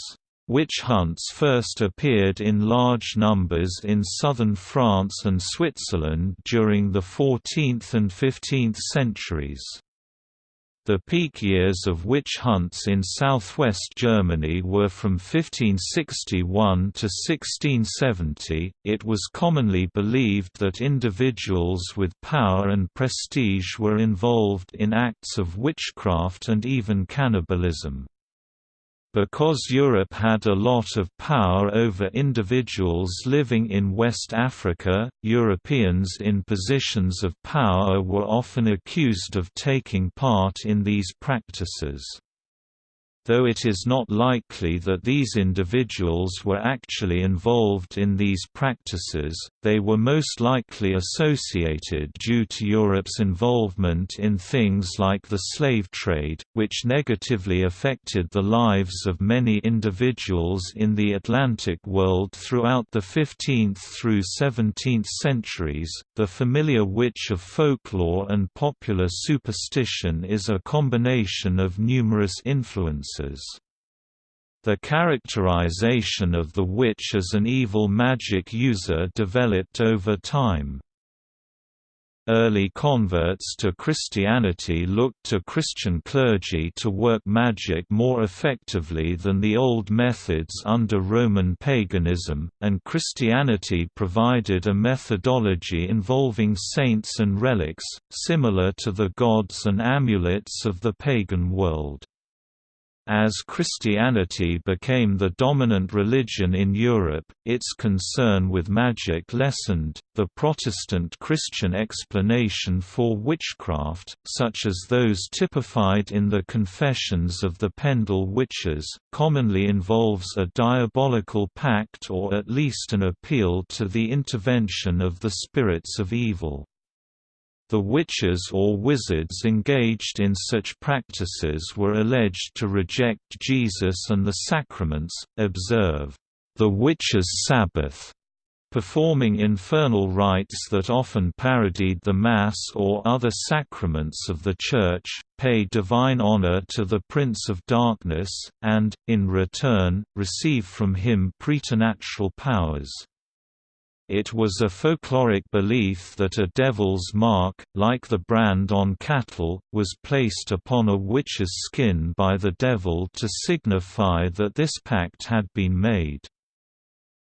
Witch hunts first appeared in large numbers in southern France and Switzerland during the 14th and 15th centuries. The peak years of witch hunts in southwest Germany were from 1561 to 1670. It was commonly believed that individuals with power and prestige were involved in acts of witchcraft and even cannibalism. Because Europe had a lot of power over individuals living in West Africa, Europeans in positions of power were often accused of taking part in these practices. Though it is not likely that these individuals were actually involved in these practices, they were most likely associated due to Europe's involvement in things like the slave trade, which negatively affected the lives of many individuals in the Atlantic world throughout the 15th through 17th centuries. The familiar witch of folklore and popular superstition is a combination of numerous influences the characterization of the witch as an evil magic user developed over time. Early converts to Christianity looked to Christian clergy to work magic more effectively than the old methods under Roman paganism, and Christianity provided a methodology involving saints and relics, similar to the gods and amulets of the pagan world. As Christianity became the dominant religion in Europe, its concern with magic lessened. The Protestant Christian explanation for witchcraft, such as those typified in the Confessions of the Pendle Witches, commonly involves a diabolical pact or at least an appeal to the intervention of the spirits of evil. The witches or wizards engaged in such practices were alleged to reject Jesus and the sacraments, observe the witches' Sabbath, performing infernal rites that often parodied the Mass or other sacraments of the Church, pay divine honor to the Prince of Darkness, and, in return, receive from him preternatural powers. It was a folkloric belief that a devil's mark, like the brand on cattle, was placed upon a witch's skin by the devil to signify that this pact had been made.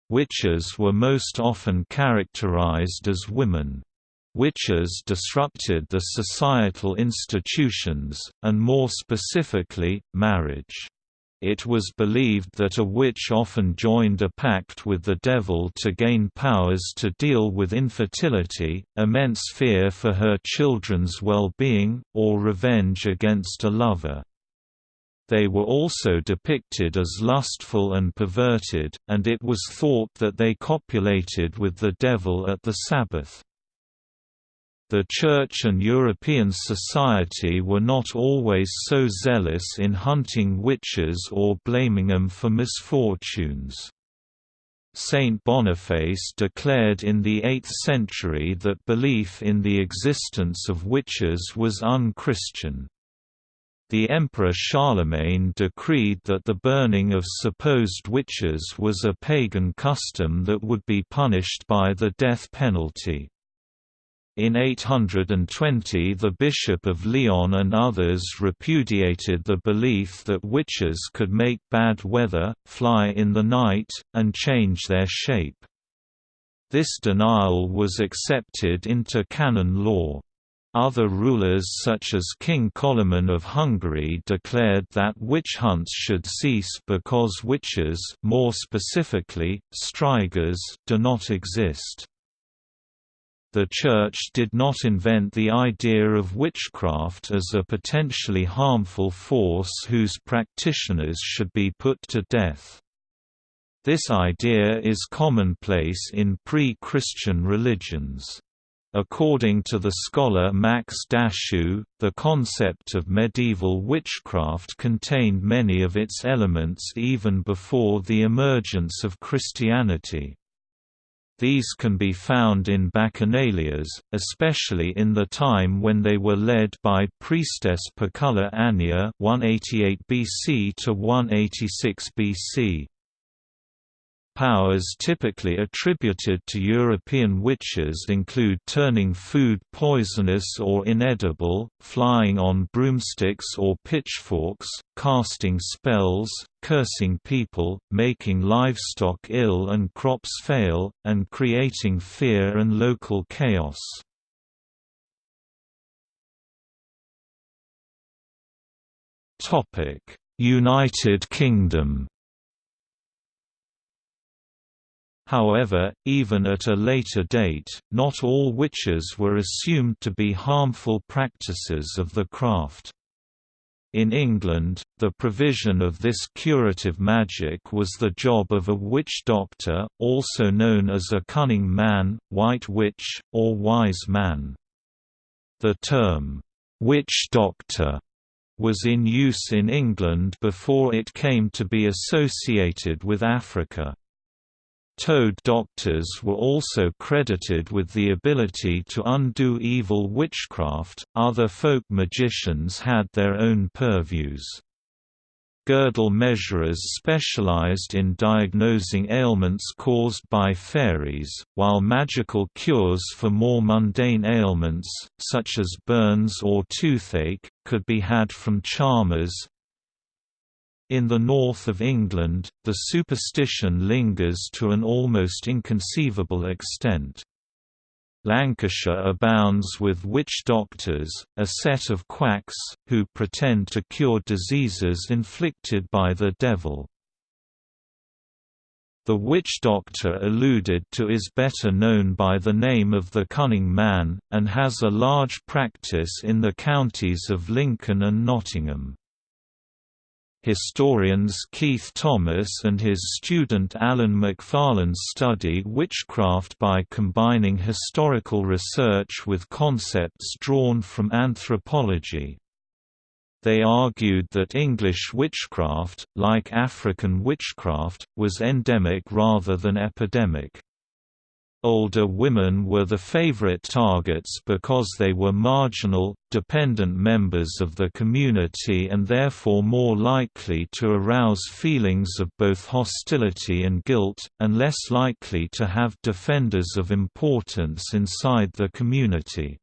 Witches were most often characterized as women. Witches disrupted the societal institutions, and more specifically, marriage. It was believed that a witch often joined a pact with the devil to gain powers to deal with infertility, immense fear for her children's well-being, or revenge against a lover. They were also depicted as lustful and perverted, and it was thought that they copulated with the devil at the Sabbath. The Church and European society were not always so zealous in hunting witches or blaming them for misfortunes. Saint Boniface declared in the 8th century that belief in the existence of witches was unchristian. The Emperor Charlemagne decreed that the burning of supposed witches was a pagan custom that would be punished by the death penalty. In 820 the Bishop of Lyon and others repudiated the belief that witches could make bad weather, fly in the night, and change their shape. This denial was accepted into canon law. Other rulers such as King Koloman of Hungary declared that witch hunts should cease because witches more specifically, strigas do not exist. The Church did not invent the idea of witchcraft as a potentially harmful force whose practitioners should be put to death. This idea is commonplace in pre-Christian religions. According to the scholar Max Dashu, the concept of medieval witchcraft contained many of its elements even before the emergence of Christianity. These can be found in bacchanalias, especially in the time when they were led by priestess Paculla Annia 188 BC to 186 BC. Powers typically attributed to European witches include turning food poisonous or inedible, flying on broomsticks or pitchforks, casting spells, cursing people, making livestock ill and crops fail, and creating fear and local chaos. United Kingdom However, even at a later date, not all witches were assumed to be harmful practices of the craft. In England, the provision of this curative magic was the job of a witch doctor, also known as a cunning man, white witch, or wise man. The term, witch doctor, was in use in England before it came to be associated with Africa. Toad doctors were also credited with the ability to undo evil witchcraft. Other folk magicians had their own purviews. Girdle measurers specialized in diagnosing ailments caused by fairies, while magical cures for more mundane ailments, such as burns or toothache, could be had from charmers, in the north of England, the superstition lingers to an almost inconceivable extent. Lancashire abounds with witch doctors, a set of quacks, who pretend to cure diseases inflicted by the devil. The witch doctor alluded to is better known by the name of the Cunning Man, and has a large practice in the counties of Lincoln and Nottingham. Historians Keith Thomas and his student Alan Macfarlane study witchcraft by combining historical research with concepts drawn from anthropology. They argued that English witchcraft, like African witchcraft, was endemic rather than epidemic. Older women were the favorite targets because they were marginal, dependent members of the community and therefore more likely to arouse feelings of both hostility and guilt, and less likely to have defenders of importance inside the community.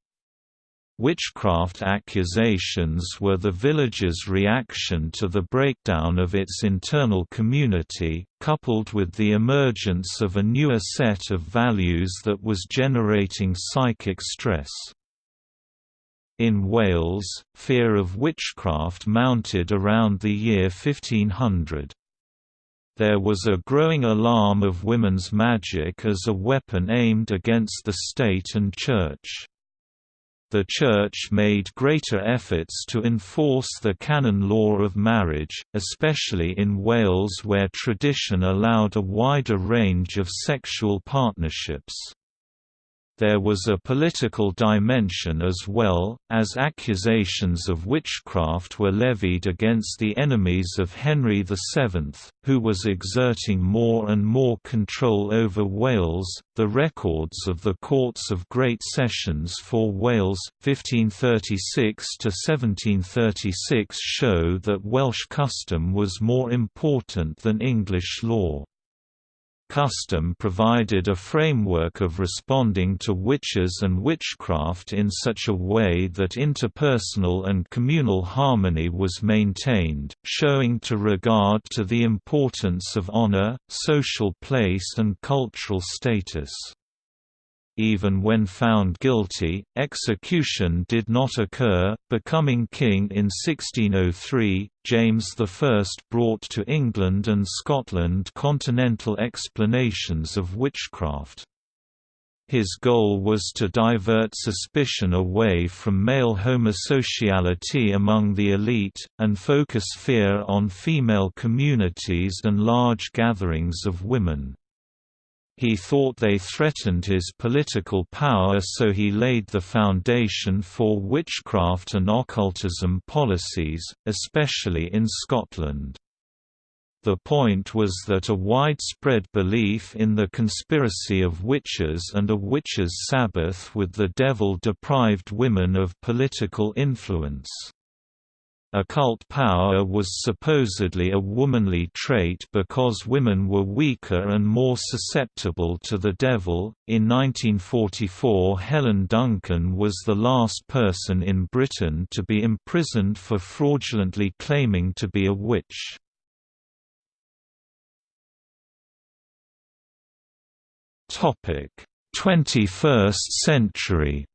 Witchcraft accusations were the village's reaction to the breakdown of its internal community, coupled with the emergence of a newer set of values that was generating psychic stress. In Wales, fear of witchcraft mounted around the year 1500. There was a growing alarm of women's magic as a weapon aimed against the state and church. The Church made greater efforts to enforce the canon law of marriage, especially in Wales where tradition allowed a wider range of sexual partnerships. There was a political dimension as well, as accusations of witchcraft were levied against the enemies of Henry VII, who was exerting more and more control over Wales. The records of the Courts of Great Sessions for Wales, 1536 to 1736, show that Welsh custom was more important than English law. Custom provided a framework of responding to witches and witchcraft in such a way that interpersonal and communal harmony was maintained, showing to regard to the importance of honor, social place and cultural status. Even when found guilty, execution did not occur. Becoming king in 1603, James I brought to England and Scotland continental explanations of witchcraft. His goal was to divert suspicion away from male homosociality among the elite, and focus fear on female communities and large gatherings of women. He thought they threatened his political power so he laid the foundation for witchcraft and occultism policies, especially in Scotland. The point was that a widespread belief in the conspiracy of witches and a witches' Sabbath with the devil deprived women of political influence. Occult power was supposedly a womanly trait because women were weaker and more susceptible to the devil. In 1944, Helen Duncan was the last person in Britain to be imprisoned for fraudulently claiming to be a witch. Topic: 21st century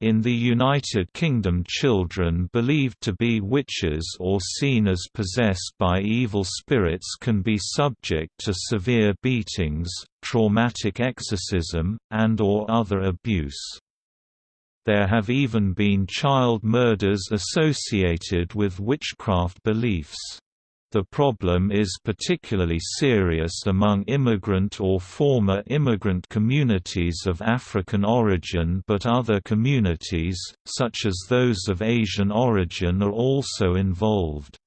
in the United Kingdom children believed to be witches or seen as possessed by evil spirits can be subject to severe beatings, traumatic exorcism, and or other abuse. There have even been child murders associated with witchcraft beliefs. The problem is particularly serious among immigrant or former immigrant communities of African origin but other communities, such as those of Asian origin are also involved.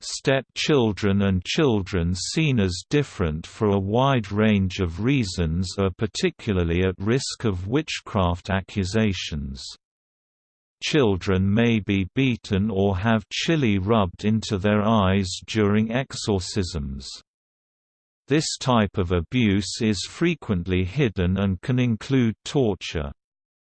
Step-children and children seen as different for a wide range of reasons are particularly at risk of witchcraft accusations. Children may be beaten or have chili rubbed into their eyes during exorcisms. This type of abuse is frequently hidden and can include torture.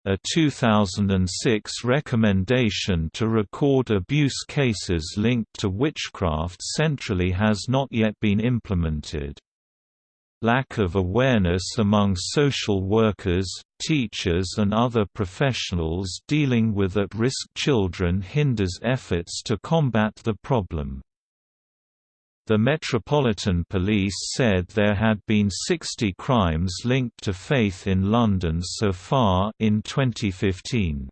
A 2006 recommendation to record abuse cases linked to witchcraft centrally has not yet been implemented. Lack of awareness among social workers, teachers and other professionals dealing with at-risk children hinders efforts to combat the problem. The Metropolitan Police said there had been 60 crimes linked to faith in London so far in 2015.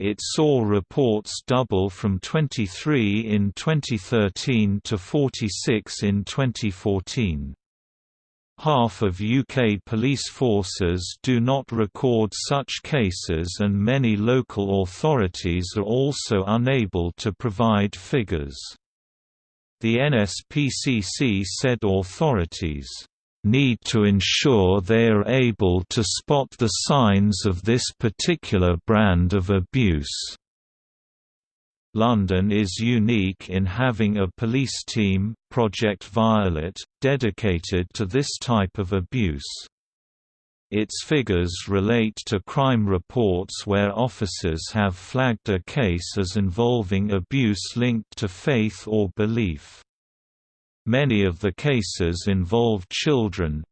It saw reports double from 23 in 2013 to 46 in 2014. Half of UK police forces do not record such cases and many local authorities are also unable to provide figures. The NSPCC said authorities need to ensure they are able to spot the signs of this particular brand of abuse. London is unique in having a police team, Project Violet, dedicated to this type of abuse. Its figures relate to crime reports where officers have flagged a case as involving abuse linked to faith or belief. Many of the cases involve children.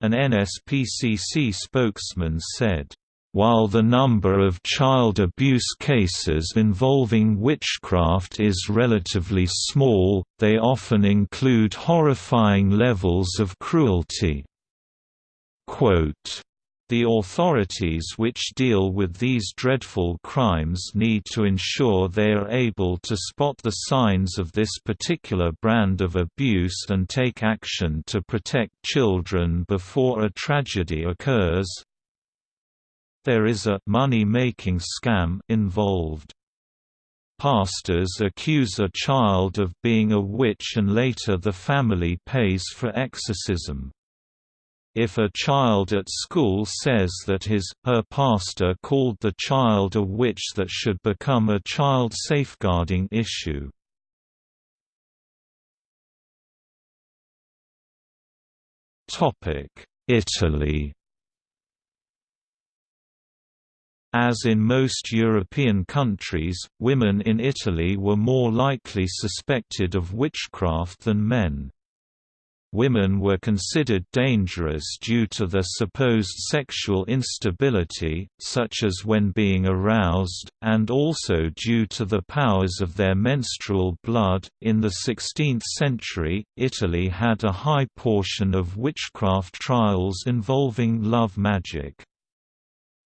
An NSPCC spokesman said, while the number of child abuse cases involving witchcraft is relatively small, they often include horrifying levels of cruelty. Quote, the authorities which deal with these dreadful crimes need to ensure they are able to spot the signs of this particular brand of abuse and take action to protect children before a tragedy occurs, there is a money-making scam involved. Pastors accuse a child of being a witch and later the family pays for exorcism. If a child at school says that his, her pastor called the child a witch that should become a child safeguarding issue. Italy As in most European countries, women in Italy were more likely suspected of witchcraft than men. Women were considered dangerous due to their supposed sexual instability, such as when being aroused, and also due to the powers of their menstrual blood. In the 16th century, Italy had a high portion of witchcraft trials involving love magic.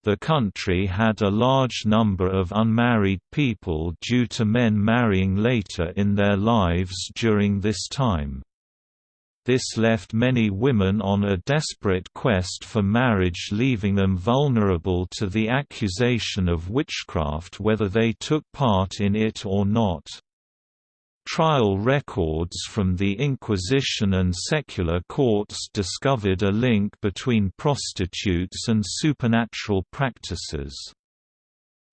The country had a large number of unmarried people due to men marrying later in their lives during this time. This left many women on a desperate quest for marriage leaving them vulnerable to the accusation of witchcraft whether they took part in it or not. Trial records from the Inquisition and secular courts discovered a link between prostitutes and supernatural practices.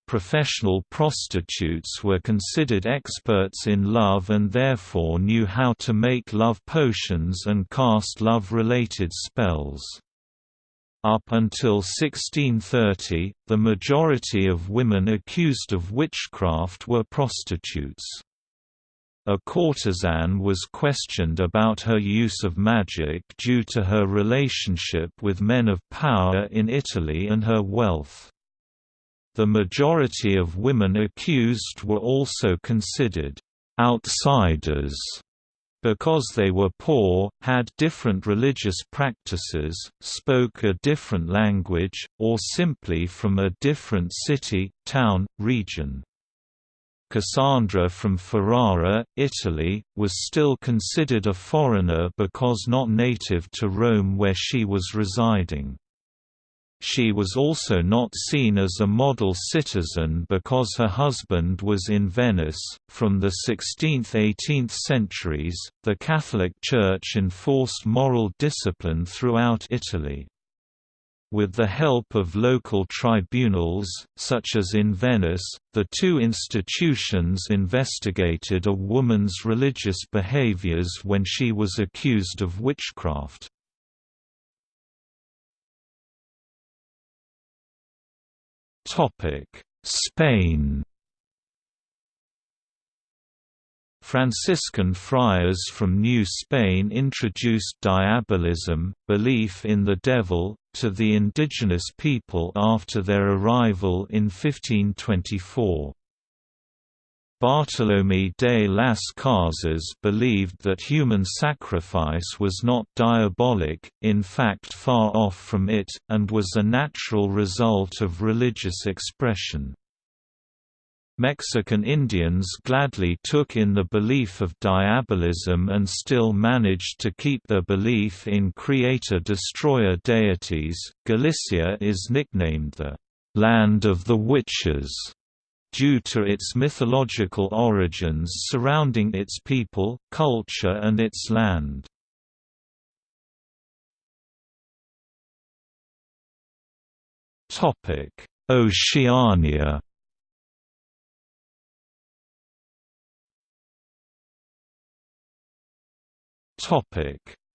Professional prostitutes were considered experts in love and therefore knew how to make love potions and cast love-related spells. Up until 1630, the majority of women accused of witchcraft were prostitutes. A courtesan was questioned about her use of magic due to her relationship with men of power in Italy and her wealth. The majority of women accused were also considered outsiders because they were poor, had different religious practices, spoke a different language, or simply from a different city, town, region. Cassandra from Ferrara, Italy, was still considered a foreigner because not native to Rome where she was residing. She was also not seen as a model citizen because her husband was in Venice. From the 16th–18th centuries, the Catholic Church enforced moral discipline throughout Italy. With the help of local tribunals, such as in Venice, the two institutions investigated a woman's religious behaviors when she was accused of witchcraft. Spain Franciscan friars from New Spain introduced diabolism, belief in the devil, to the indigenous people after their arrival in 1524. Bartolomé de las Casas believed that human sacrifice was not diabolic, in fact far off from it, and was a natural result of religious expression. Mexican Indians gladly took in the belief of diabolism and still managed to keep their belief in creator-destroyer deities. Galicia is nicknamed the land of the witches due to its mythological origins surrounding its people, culture and its land. Oceania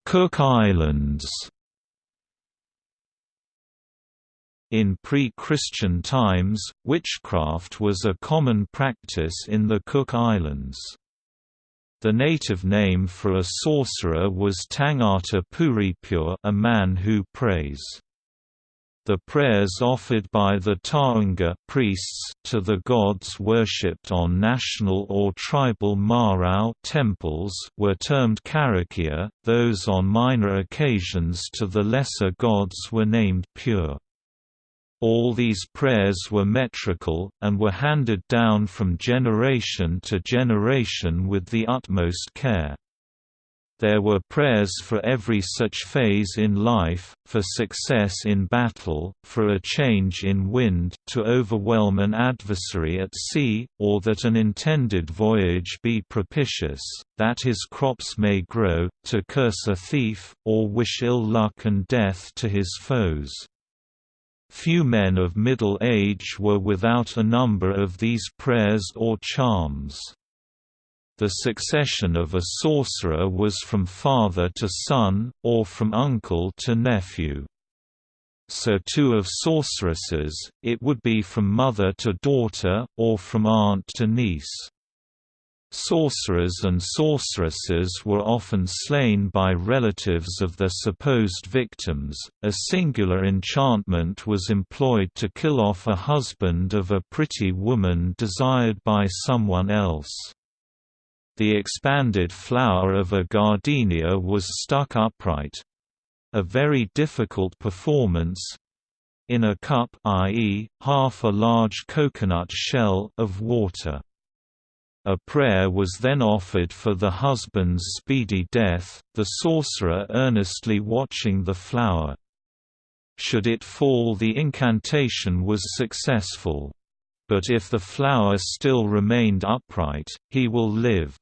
Cook Islands In pre-Christian times, witchcraft was a common practice in the Cook Islands. The native name for a sorcerer was Tangata Puripur a man who prays. The prayers offered by the Ta'unga priests to the gods worshipped on national or tribal marae temples were termed karakia, those on minor occasions to the lesser gods were named pure. All these prayers were metrical, and were handed down from generation to generation with the utmost care. There were prayers for every such phase in life, for success in battle, for a change in wind, to overwhelm an adversary at sea, or that an intended voyage be propitious, that his crops may grow, to curse a thief, or wish ill luck and death to his foes. Few men of middle age were without a number of these prayers or charms. The succession of a sorcerer was from father to son, or from uncle to nephew. So too of sorceresses, it would be from mother to daughter, or from aunt to niece. Sorcerers and sorceresses were often slain by relatives of their supposed victims. A singular enchantment was employed to kill off a husband of a pretty woman desired by someone else. The expanded flower of a gardenia was stuck upright a very difficult performance in a cup i.e., half a large coconut shell of water. A prayer was then offered for the husband's speedy death, the sorcerer earnestly watching the flower. Should it fall the incantation was successful. But if the flower still remained upright, he will live.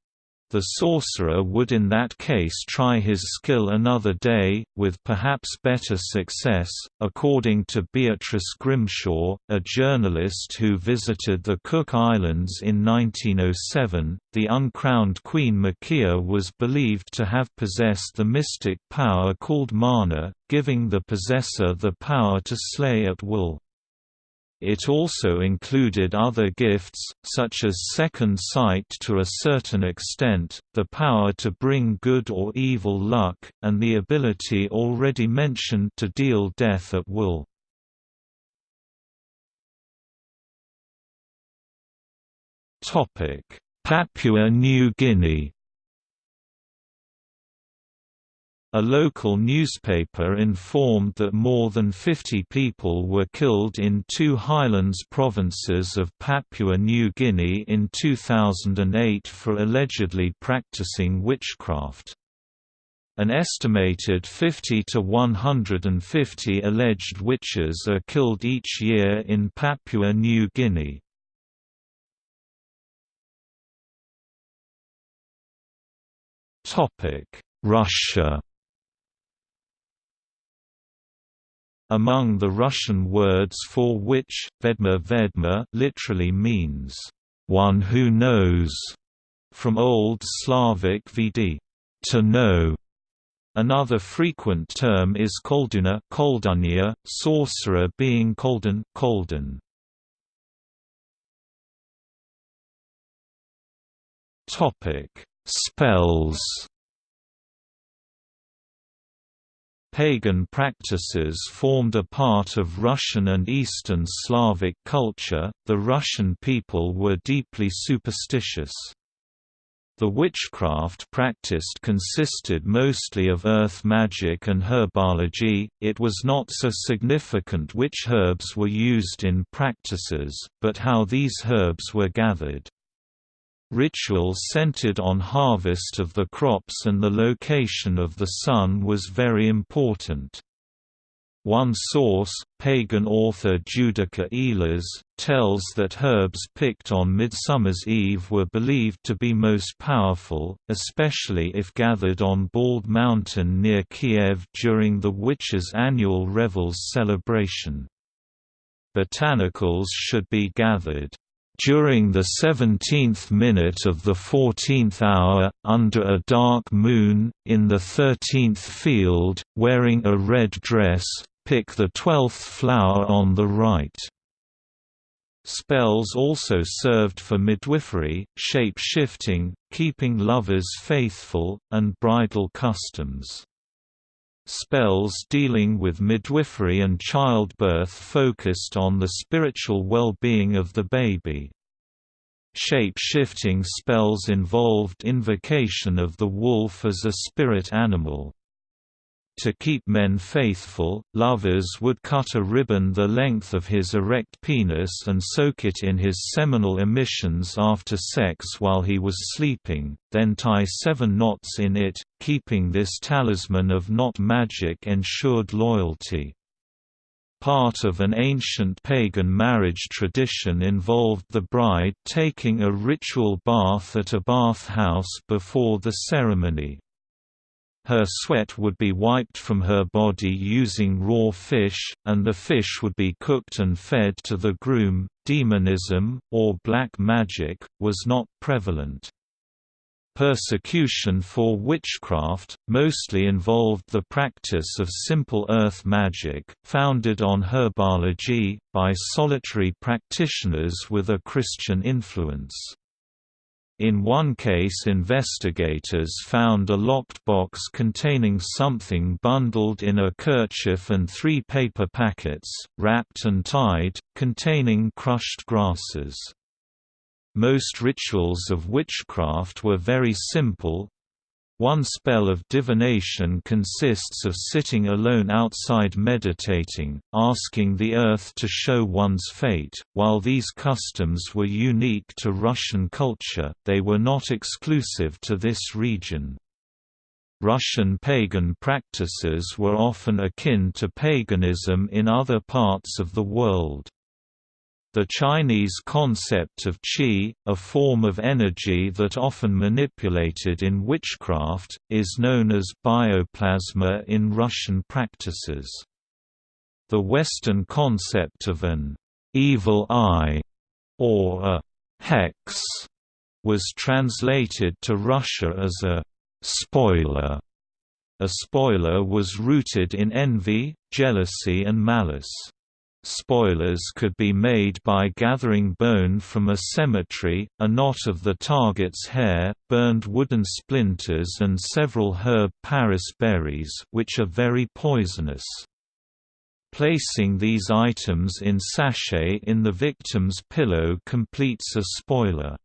The sorcerer would in that case try his skill another day, with perhaps better success. According to Beatrice Grimshaw, a journalist who visited the Cook Islands in 1907, the uncrowned Queen Makea was believed to have possessed the mystic power called mana, giving the possessor the power to slay at will. It also included other gifts, such as second sight to a certain extent, the power to bring good or evil luck, and the ability already mentioned to deal death at will. Papua New Guinea A local newspaper informed that more than 50 people were killed in two highlands provinces of Papua New Guinea in 2008 for allegedly practicing witchcraft. An estimated 50 to 150 alleged witches are killed each year in Papua New Guinea. Russia Among the Russian words for which, vedma vedma literally means, one who knows, from Old Slavic vd, to know. Another frequent term is kolduna koldunya, sorcerer being kolden, kolden. Spells Pagan practices formed a part of Russian and Eastern Slavic culture. The Russian people were deeply superstitious. The witchcraft practiced consisted mostly of earth magic and herbology. It was not so significant which herbs were used in practices, but how these herbs were gathered. Rituals centered on harvest of the crops and the location of the sun was very important. One source, pagan author Judika Illes, tells that herbs picked on Midsummer's Eve were believed to be most powerful, especially if gathered on Bald Mountain near Kiev during the witches' annual Revels celebration. Botanicals should be gathered during the seventeenth minute of the fourteenth hour, under a dark moon, in the thirteenth field, wearing a red dress, pick the twelfth flower on the right. Spells also served for midwifery, shape-shifting, keeping lovers faithful, and bridal customs. Spells dealing with midwifery and childbirth focused on the spiritual well-being of the baby. Shape-shifting spells involved invocation of the wolf as a spirit animal. To keep men faithful, lovers would cut a ribbon the length of his erect penis and soak it in his seminal emissions after sex while he was sleeping, then tie seven knots in it, keeping this talisman of knot magic ensured loyalty. Part of an ancient pagan marriage tradition involved the bride taking a ritual bath at a bathhouse before the ceremony. Her sweat would be wiped from her body using raw fish, and the fish would be cooked and fed to the groom. Demonism, or black magic, was not prevalent. Persecution for witchcraft, mostly involved the practice of simple earth magic, founded on herbology, by solitary practitioners with a Christian influence. In one case investigators found a locked box containing something bundled in a kerchief and three paper packets, wrapped and tied, containing crushed grasses. Most rituals of witchcraft were very simple, one spell of divination consists of sitting alone outside meditating, asking the earth to show one's fate. While these customs were unique to Russian culture, they were not exclusive to this region. Russian pagan practices were often akin to paganism in other parts of the world. The Chinese concept of qi, a form of energy that often manipulated in witchcraft, is known as bioplasma in Russian practices. The Western concept of an evil eye or a hex was translated to Russia as a spoiler. A spoiler was rooted in envy, jealousy and malice. Spoilers could be made by gathering bone from a cemetery, a knot of the target's hair, burned wooden splinters and several herb Paris berries which are very poisonous. Placing these items in sachet in the victim's pillow completes a spoiler.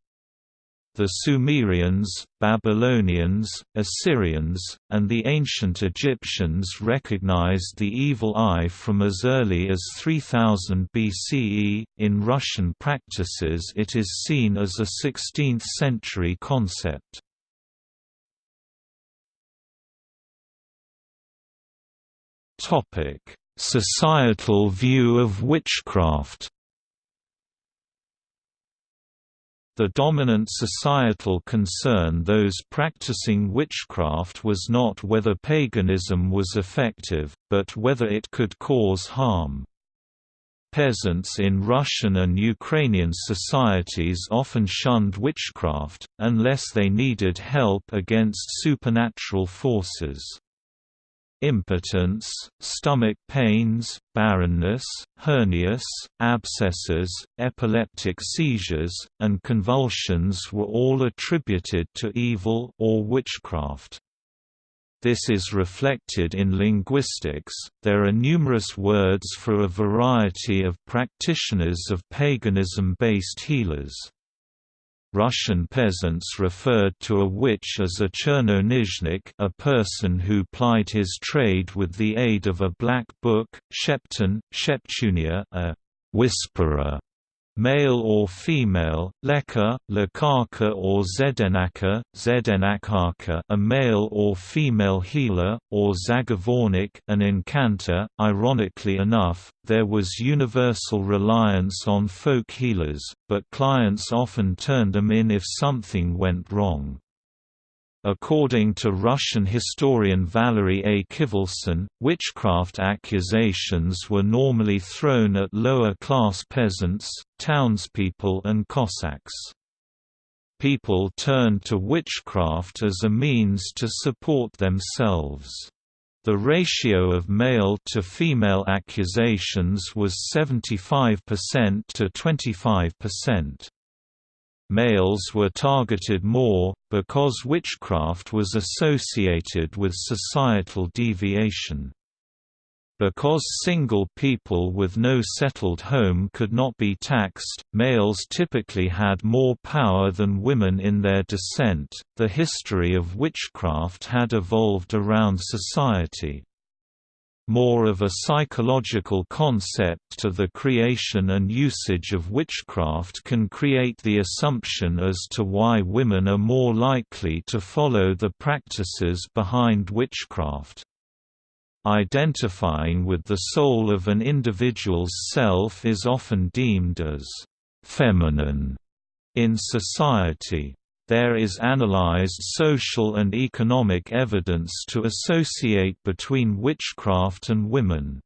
The Sumerians, Babylonians, Assyrians, and the ancient Egyptians recognized the evil eye from as early as 3000 BCE. In Russian practices, it is seen as a 16th century concept. Topic: Societal view of witchcraft. The dominant societal concern those practicing witchcraft was not whether paganism was effective, but whether it could cause harm. Peasants in Russian and Ukrainian societies often shunned witchcraft, unless they needed help against supernatural forces. Impotence, stomach pains, barrenness, hernias, abscesses, epileptic seizures, and convulsions were all attributed to evil or witchcraft. This is reflected in linguistics. There are numerous words for a variety of practitioners of paganism based healers. Russian peasants referred to a witch as a chernoknizhnik a person who plied his trade with the aid of a black book, sheptun, sheptunia a whisperer, male or female, leka, lekaka or zedenaka, zedenakaka a male or female healer, or zagovornik an incantor. Ironically enough, there was universal reliance on folk healers, but clients often turned them in if something went wrong. According to Russian historian Valerie A. Kivelson, witchcraft accusations were normally thrown at lower-class peasants, townspeople and Cossacks. People turned to witchcraft as a means to support themselves. The ratio of male to female accusations was 75% to 25% males were targeted more, because witchcraft was associated with societal deviation. Because single people with no settled home could not be taxed, males typically had more power than women in their descent. The history of witchcraft had evolved around society more of a psychological concept to the creation and usage of witchcraft can create the assumption as to why women are more likely to follow the practices behind witchcraft. Identifying with the soul of an individual's self is often deemed as feminine in society. There is analyzed social and economic evidence to associate between witchcraft and women.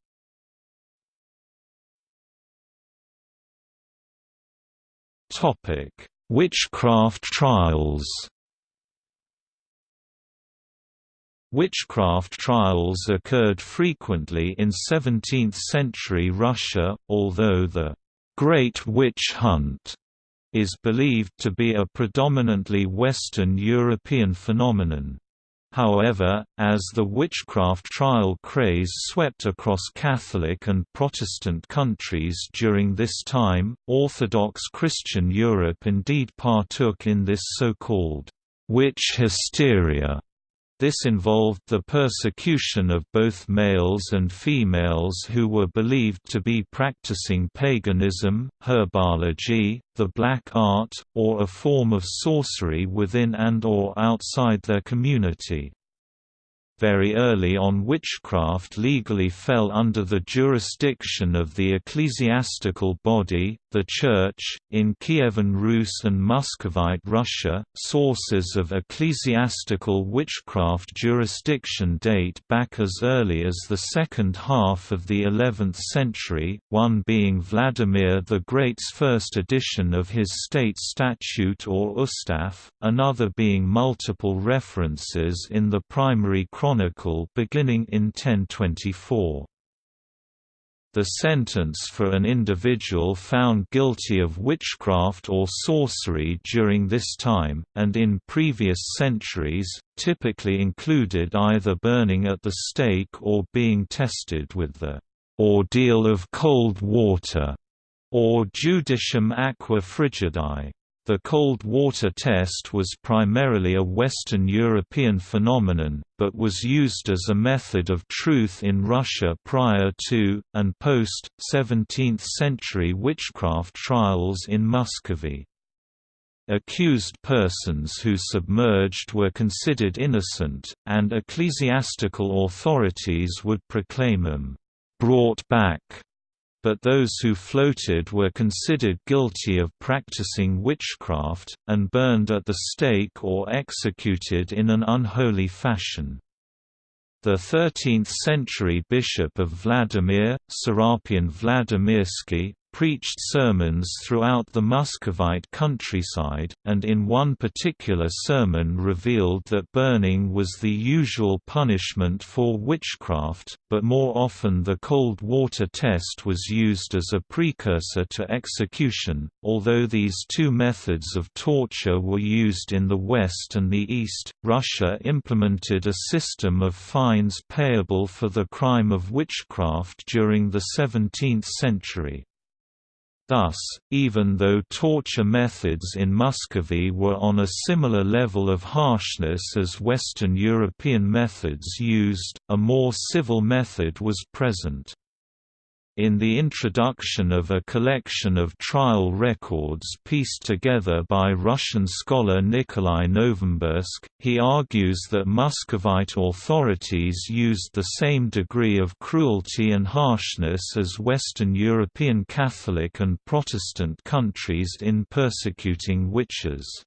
Witchcraft trials Witchcraft trials occurred frequently in 17th-century Russia, although the Great Witch Hunt is believed to be a predominantly Western European phenomenon. However, as the witchcraft trial craze swept across Catholic and Protestant countries during this time, Orthodox Christian Europe indeed partook in this so-called witch hysteria this involved the persecution of both males and females who were believed to be practicing paganism, herbology, the black art, or a form of sorcery within and or outside their community. Very early on witchcraft legally fell under the jurisdiction of the ecclesiastical body, the Church. In Kievan Rus and Muscovite Russia, sources of ecclesiastical witchcraft jurisdiction date back as early as the second half of the 11th century, one being Vladimir the Great's first edition of his state statute or Ustav, another being multiple references in the primary chronicle beginning in 1024. The sentence for an individual found guilty of witchcraft or sorcery during this time, and in previous centuries, typically included either burning at the stake or being tested with the ordeal of cold water, or judicium aqua frigidae. The cold water test was primarily a Western European phenomenon, but was used as a method of truth in Russia prior to, and post-17th-century witchcraft trials in Muscovy. Accused persons who submerged were considered innocent, and ecclesiastical authorities would proclaim them, "...brought back", but those who floated were considered guilty of practicing witchcraft, and burned at the stake or executed in an unholy fashion. The 13th-century bishop of Vladimir, Serapion Vladimirsky, preached sermons throughout the Muscovite countryside, and in one particular sermon revealed that burning was the usual punishment for witchcraft, but more often the cold water test was used as a precursor to execution. Although these two methods of torture were used in the West and the East, Russia implemented a system of fines payable for the crime of witchcraft during the 17th century. Thus, even though torture methods in Muscovy were on a similar level of harshness as Western European methods used, a more civil method was present. In the introduction of a collection of trial records pieced together by Russian scholar Nikolai Novombergsk, he argues that Muscovite authorities used the same degree of cruelty and harshness as Western European Catholic and Protestant countries in persecuting witches.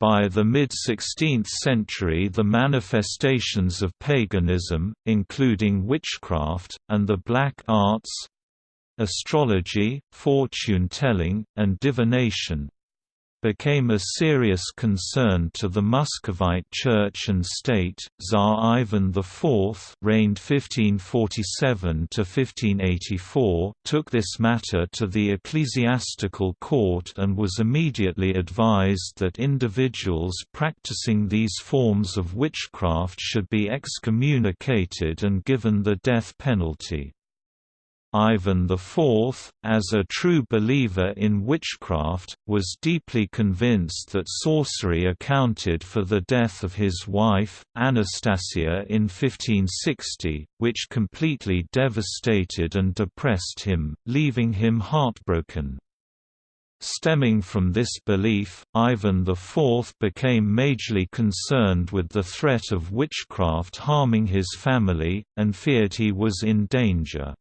By the mid-16th century the manifestations of paganism, including witchcraft, and the black arts—astrology, fortune-telling, and divination, became a serious concern to the Muscovite Church and State. Tsar Ivan IV, reigned 1547 to 1584, took this matter to the ecclesiastical court and was immediately advised that individuals practicing these forms of witchcraft should be excommunicated and given the death penalty. Ivan IV, as a true believer in witchcraft, was deeply convinced that sorcery accounted for the death of his wife, Anastasia in 1560, which completely devastated and depressed him, leaving him heartbroken. Stemming from this belief, Ivan IV became majorly concerned with the threat of witchcraft harming his family, and feared he was in danger.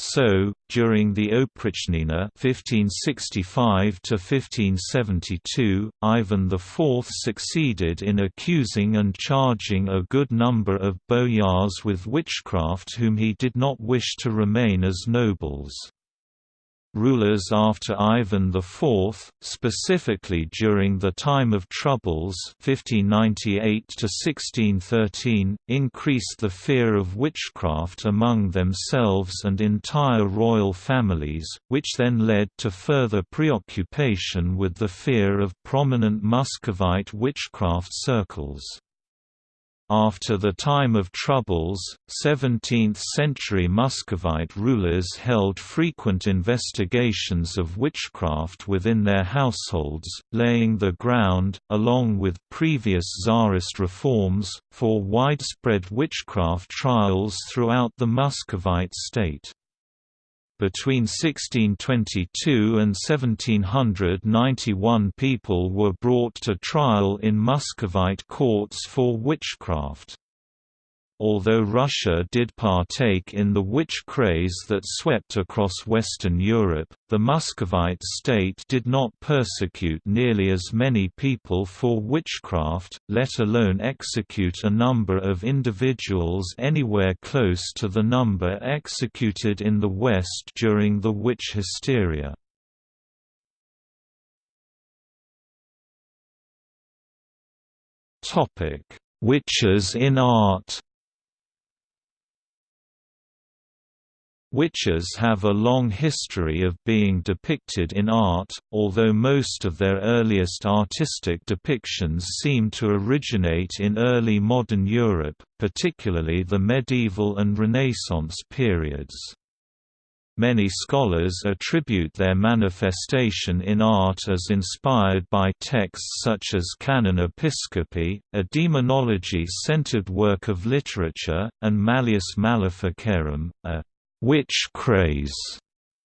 So, during the Oprichnina (1565–1572), Ivan IV succeeded in accusing and charging a good number of boyars with witchcraft whom he did not wish to remain as nobles. Rulers after Ivan IV, specifically during the time of Troubles 1598 increased the fear of witchcraft among themselves and entire royal families, which then led to further preoccupation with the fear of prominent Muscovite witchcraft circles. After the time of Troubles, 17th-century Muscovite rulers held frequent investigations of witchcraft within their households, laying the ground, along with previous Tsarist reforms, for widespread witchcraft trials throughout the Muscovite state. Between 1622 and 1791 people were brought to trial in Muscovite courts for witchcraft. Although Russia did partake in the witch craze that swept across Western Europe, the Muscovite state did not persecute nearly as many people for witchcraft, let alone execute a number of individuals anywhere close to the number executed in the West during the witch hysteria. Witches in art Witches have a long history of being depicted in art, although most of their earliest artistic depictions seem to originate in early modern Europe, particularly the medieval and Renaissance periods. Many scholars attribute their manifestation in art as inspired by texts such as Canon Episcopi, a demonology-centered work of literature, and Malleus Maleficarum, a Witch Craze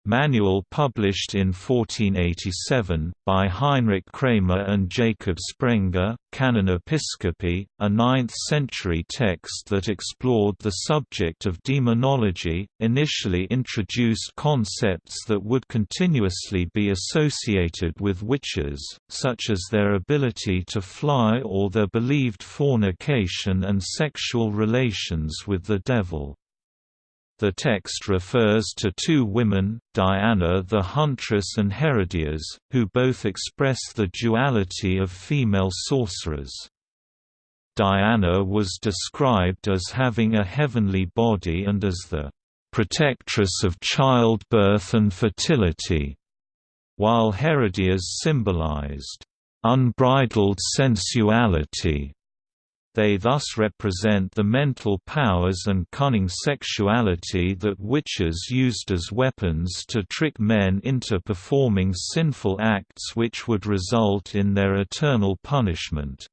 manual published in 1487, by Heinrich Kramer and Jacob Sprenger, Canon Episcopi, a 9th-century text that explored the subject of demonology, initially introduced concepts that would continuously be associated with witches, such as their ability to fly or their believed fornication and sexual relations with the devil. The text refers to two women, Diana the Huntress and Herodias, who both express the duality of female sorcerers. Diana was described as having a heavenly body and as the protectress of childbirth and fertility, while Herodias symbolized unbridled sensuality they thus represent the mental powers and cunning sexuality that witches used as weapons to trick men into performing sinful acts which would result in their eternal punishment.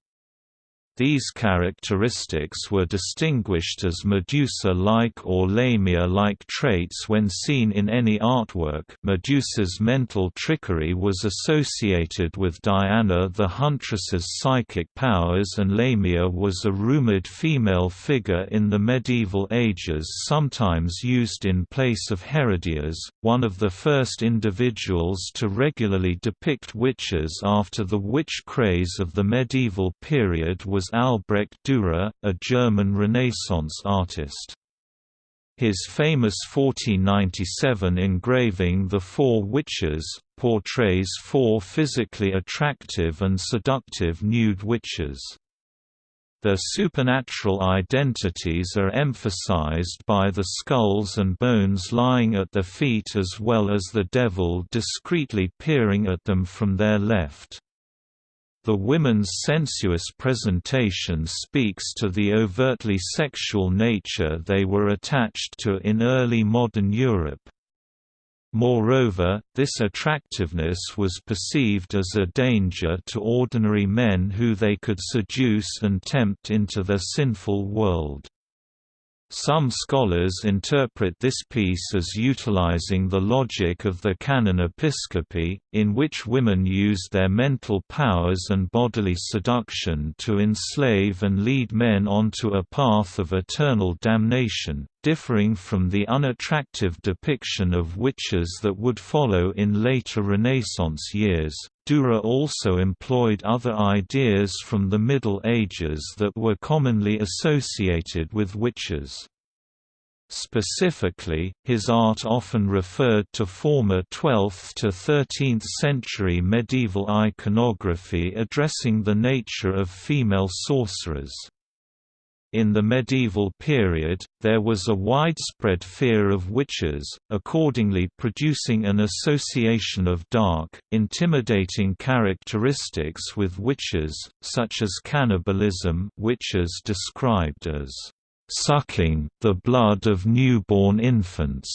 These characteristics were distinguished as Medusa-like or Lamia-like traits when seen in any artwork. Medusa's mental trickery was associated with Diana the Huntress's psychic powers and Lamia was a rumored female figure in the medieval ages sometimes used in place of Herodias, one of the first individuals to regularly depict witches after the witch craze of the medieval period was was Albrecht Dürer, a German Renaissance artist. His famous 1497 engraving The Four Witches, portrays four physically attractive and seductive nude witches. Their supernatural identities are emphasized by the skulls and bones lying at their feet as well as the devil discreetly peering at them from their left. The women's sensuous presentation speaks to the overtly sexual nature they were attached to in early modern Europe. Moreover, this attractiveness was perceived as a danger to ordinary men who they could seduce and tempt into their sinful world. Some scholars interpret this piece as utilizing the logic of the canon episcopi, in which women use their mental powers and bodily seduction to enslave and lead men onto a path of eternal damnation, differing from the unattractive depiction of witches that would follow in later Renaissance years. Dürer also employed other ideas from the Middle Ages that were commonly associated with witches. Specifically, his art often referred to former 12th to 13th century medieval iconography addressing the nature of female sorcerers. In the medieval period, there was a widespread fear of witches, accordingly producing an association of dark, intimidating characteristics with witches, such as cannibalism witches described as sucking the blood of newborn infants,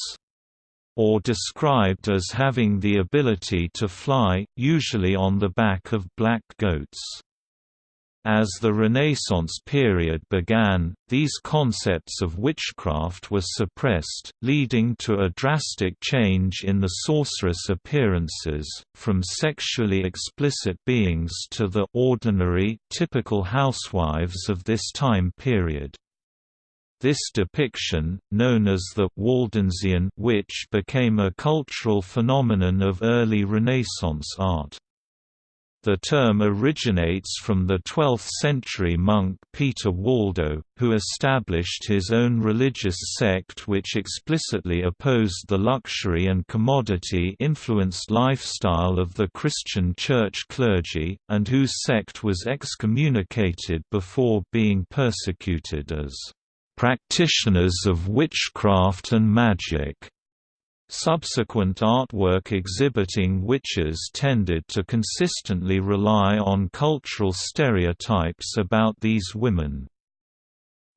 or described as having the ability to fly, usually on the back of black goats. As the Renaissance period began, these concepts of witchcraft were suppressed, leading to a drastic change in the sorceress appearances, from sexually explicit beings to the ordinary, typical housewives of this time period. This depiction, known as the Waldensian witch became a cultural phenomenon of early Renaissance art. The term originates from the 12th-century monk Peter Waldo, who established his own religious sect which explicitly opposed the luxury and commodity-influenced lifestyle of the Christian church clergy, and whose sect was excommunicated before being persecuted as practitioners of witchcraft and magic. Subsequent artwork exhibiting witches tended to consistently rely on cultural stereotypes about these women.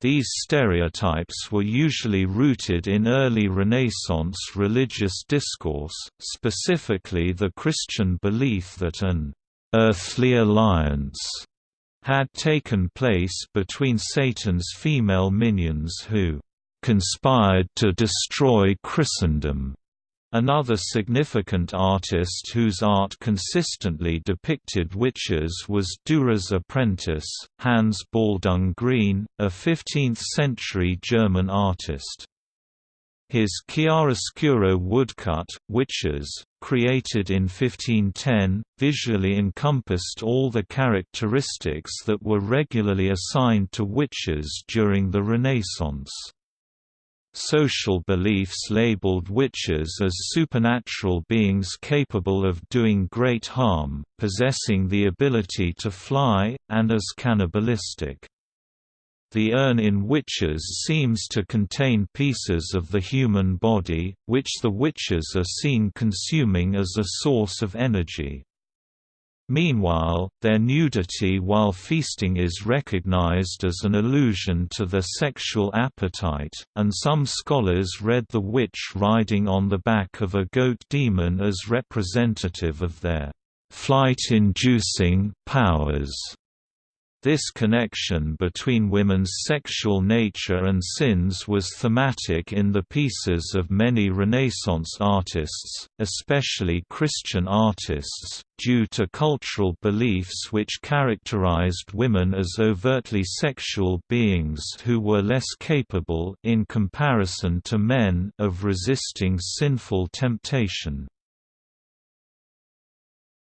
These stereotypes were usually rooted in early Renaissance religious discourse, specifically the Christian belief that an «earthly alliance» had taken place between Satan's female minions who «conspired to destroy Christendom» Another significant artist whose art consistently depicted witches was Dürer's apprentice, Hans Baldung Grien, a 15th-century German artist. His chiaroscuro woodcut, Witches, created in 1510, visually encompassed all the characteristics that were regularly assigned to witches during the Renaissance. Social beliefs labeled witches as supernatural beings capable of doing great harm, possessing the ability to fly, and as cannibalistic. The urn in witches seems to contain pieces of the human body, which the witches are seen consuming as a source of energy. Meanwhile, their nudity while feasting is recognized as an allusion to their sexual appetite, and some scholars read the witch riding on the back of a goat demon as representative of their flight-inducing powers. This connection between women's sexual nature and sins was thematic in the pieces of many Renaissance artists, especially Christian artists, due to cultural beliefs which characterized women as overtly sexual beings who were less capable in comparison to men of resisting sinful temptation.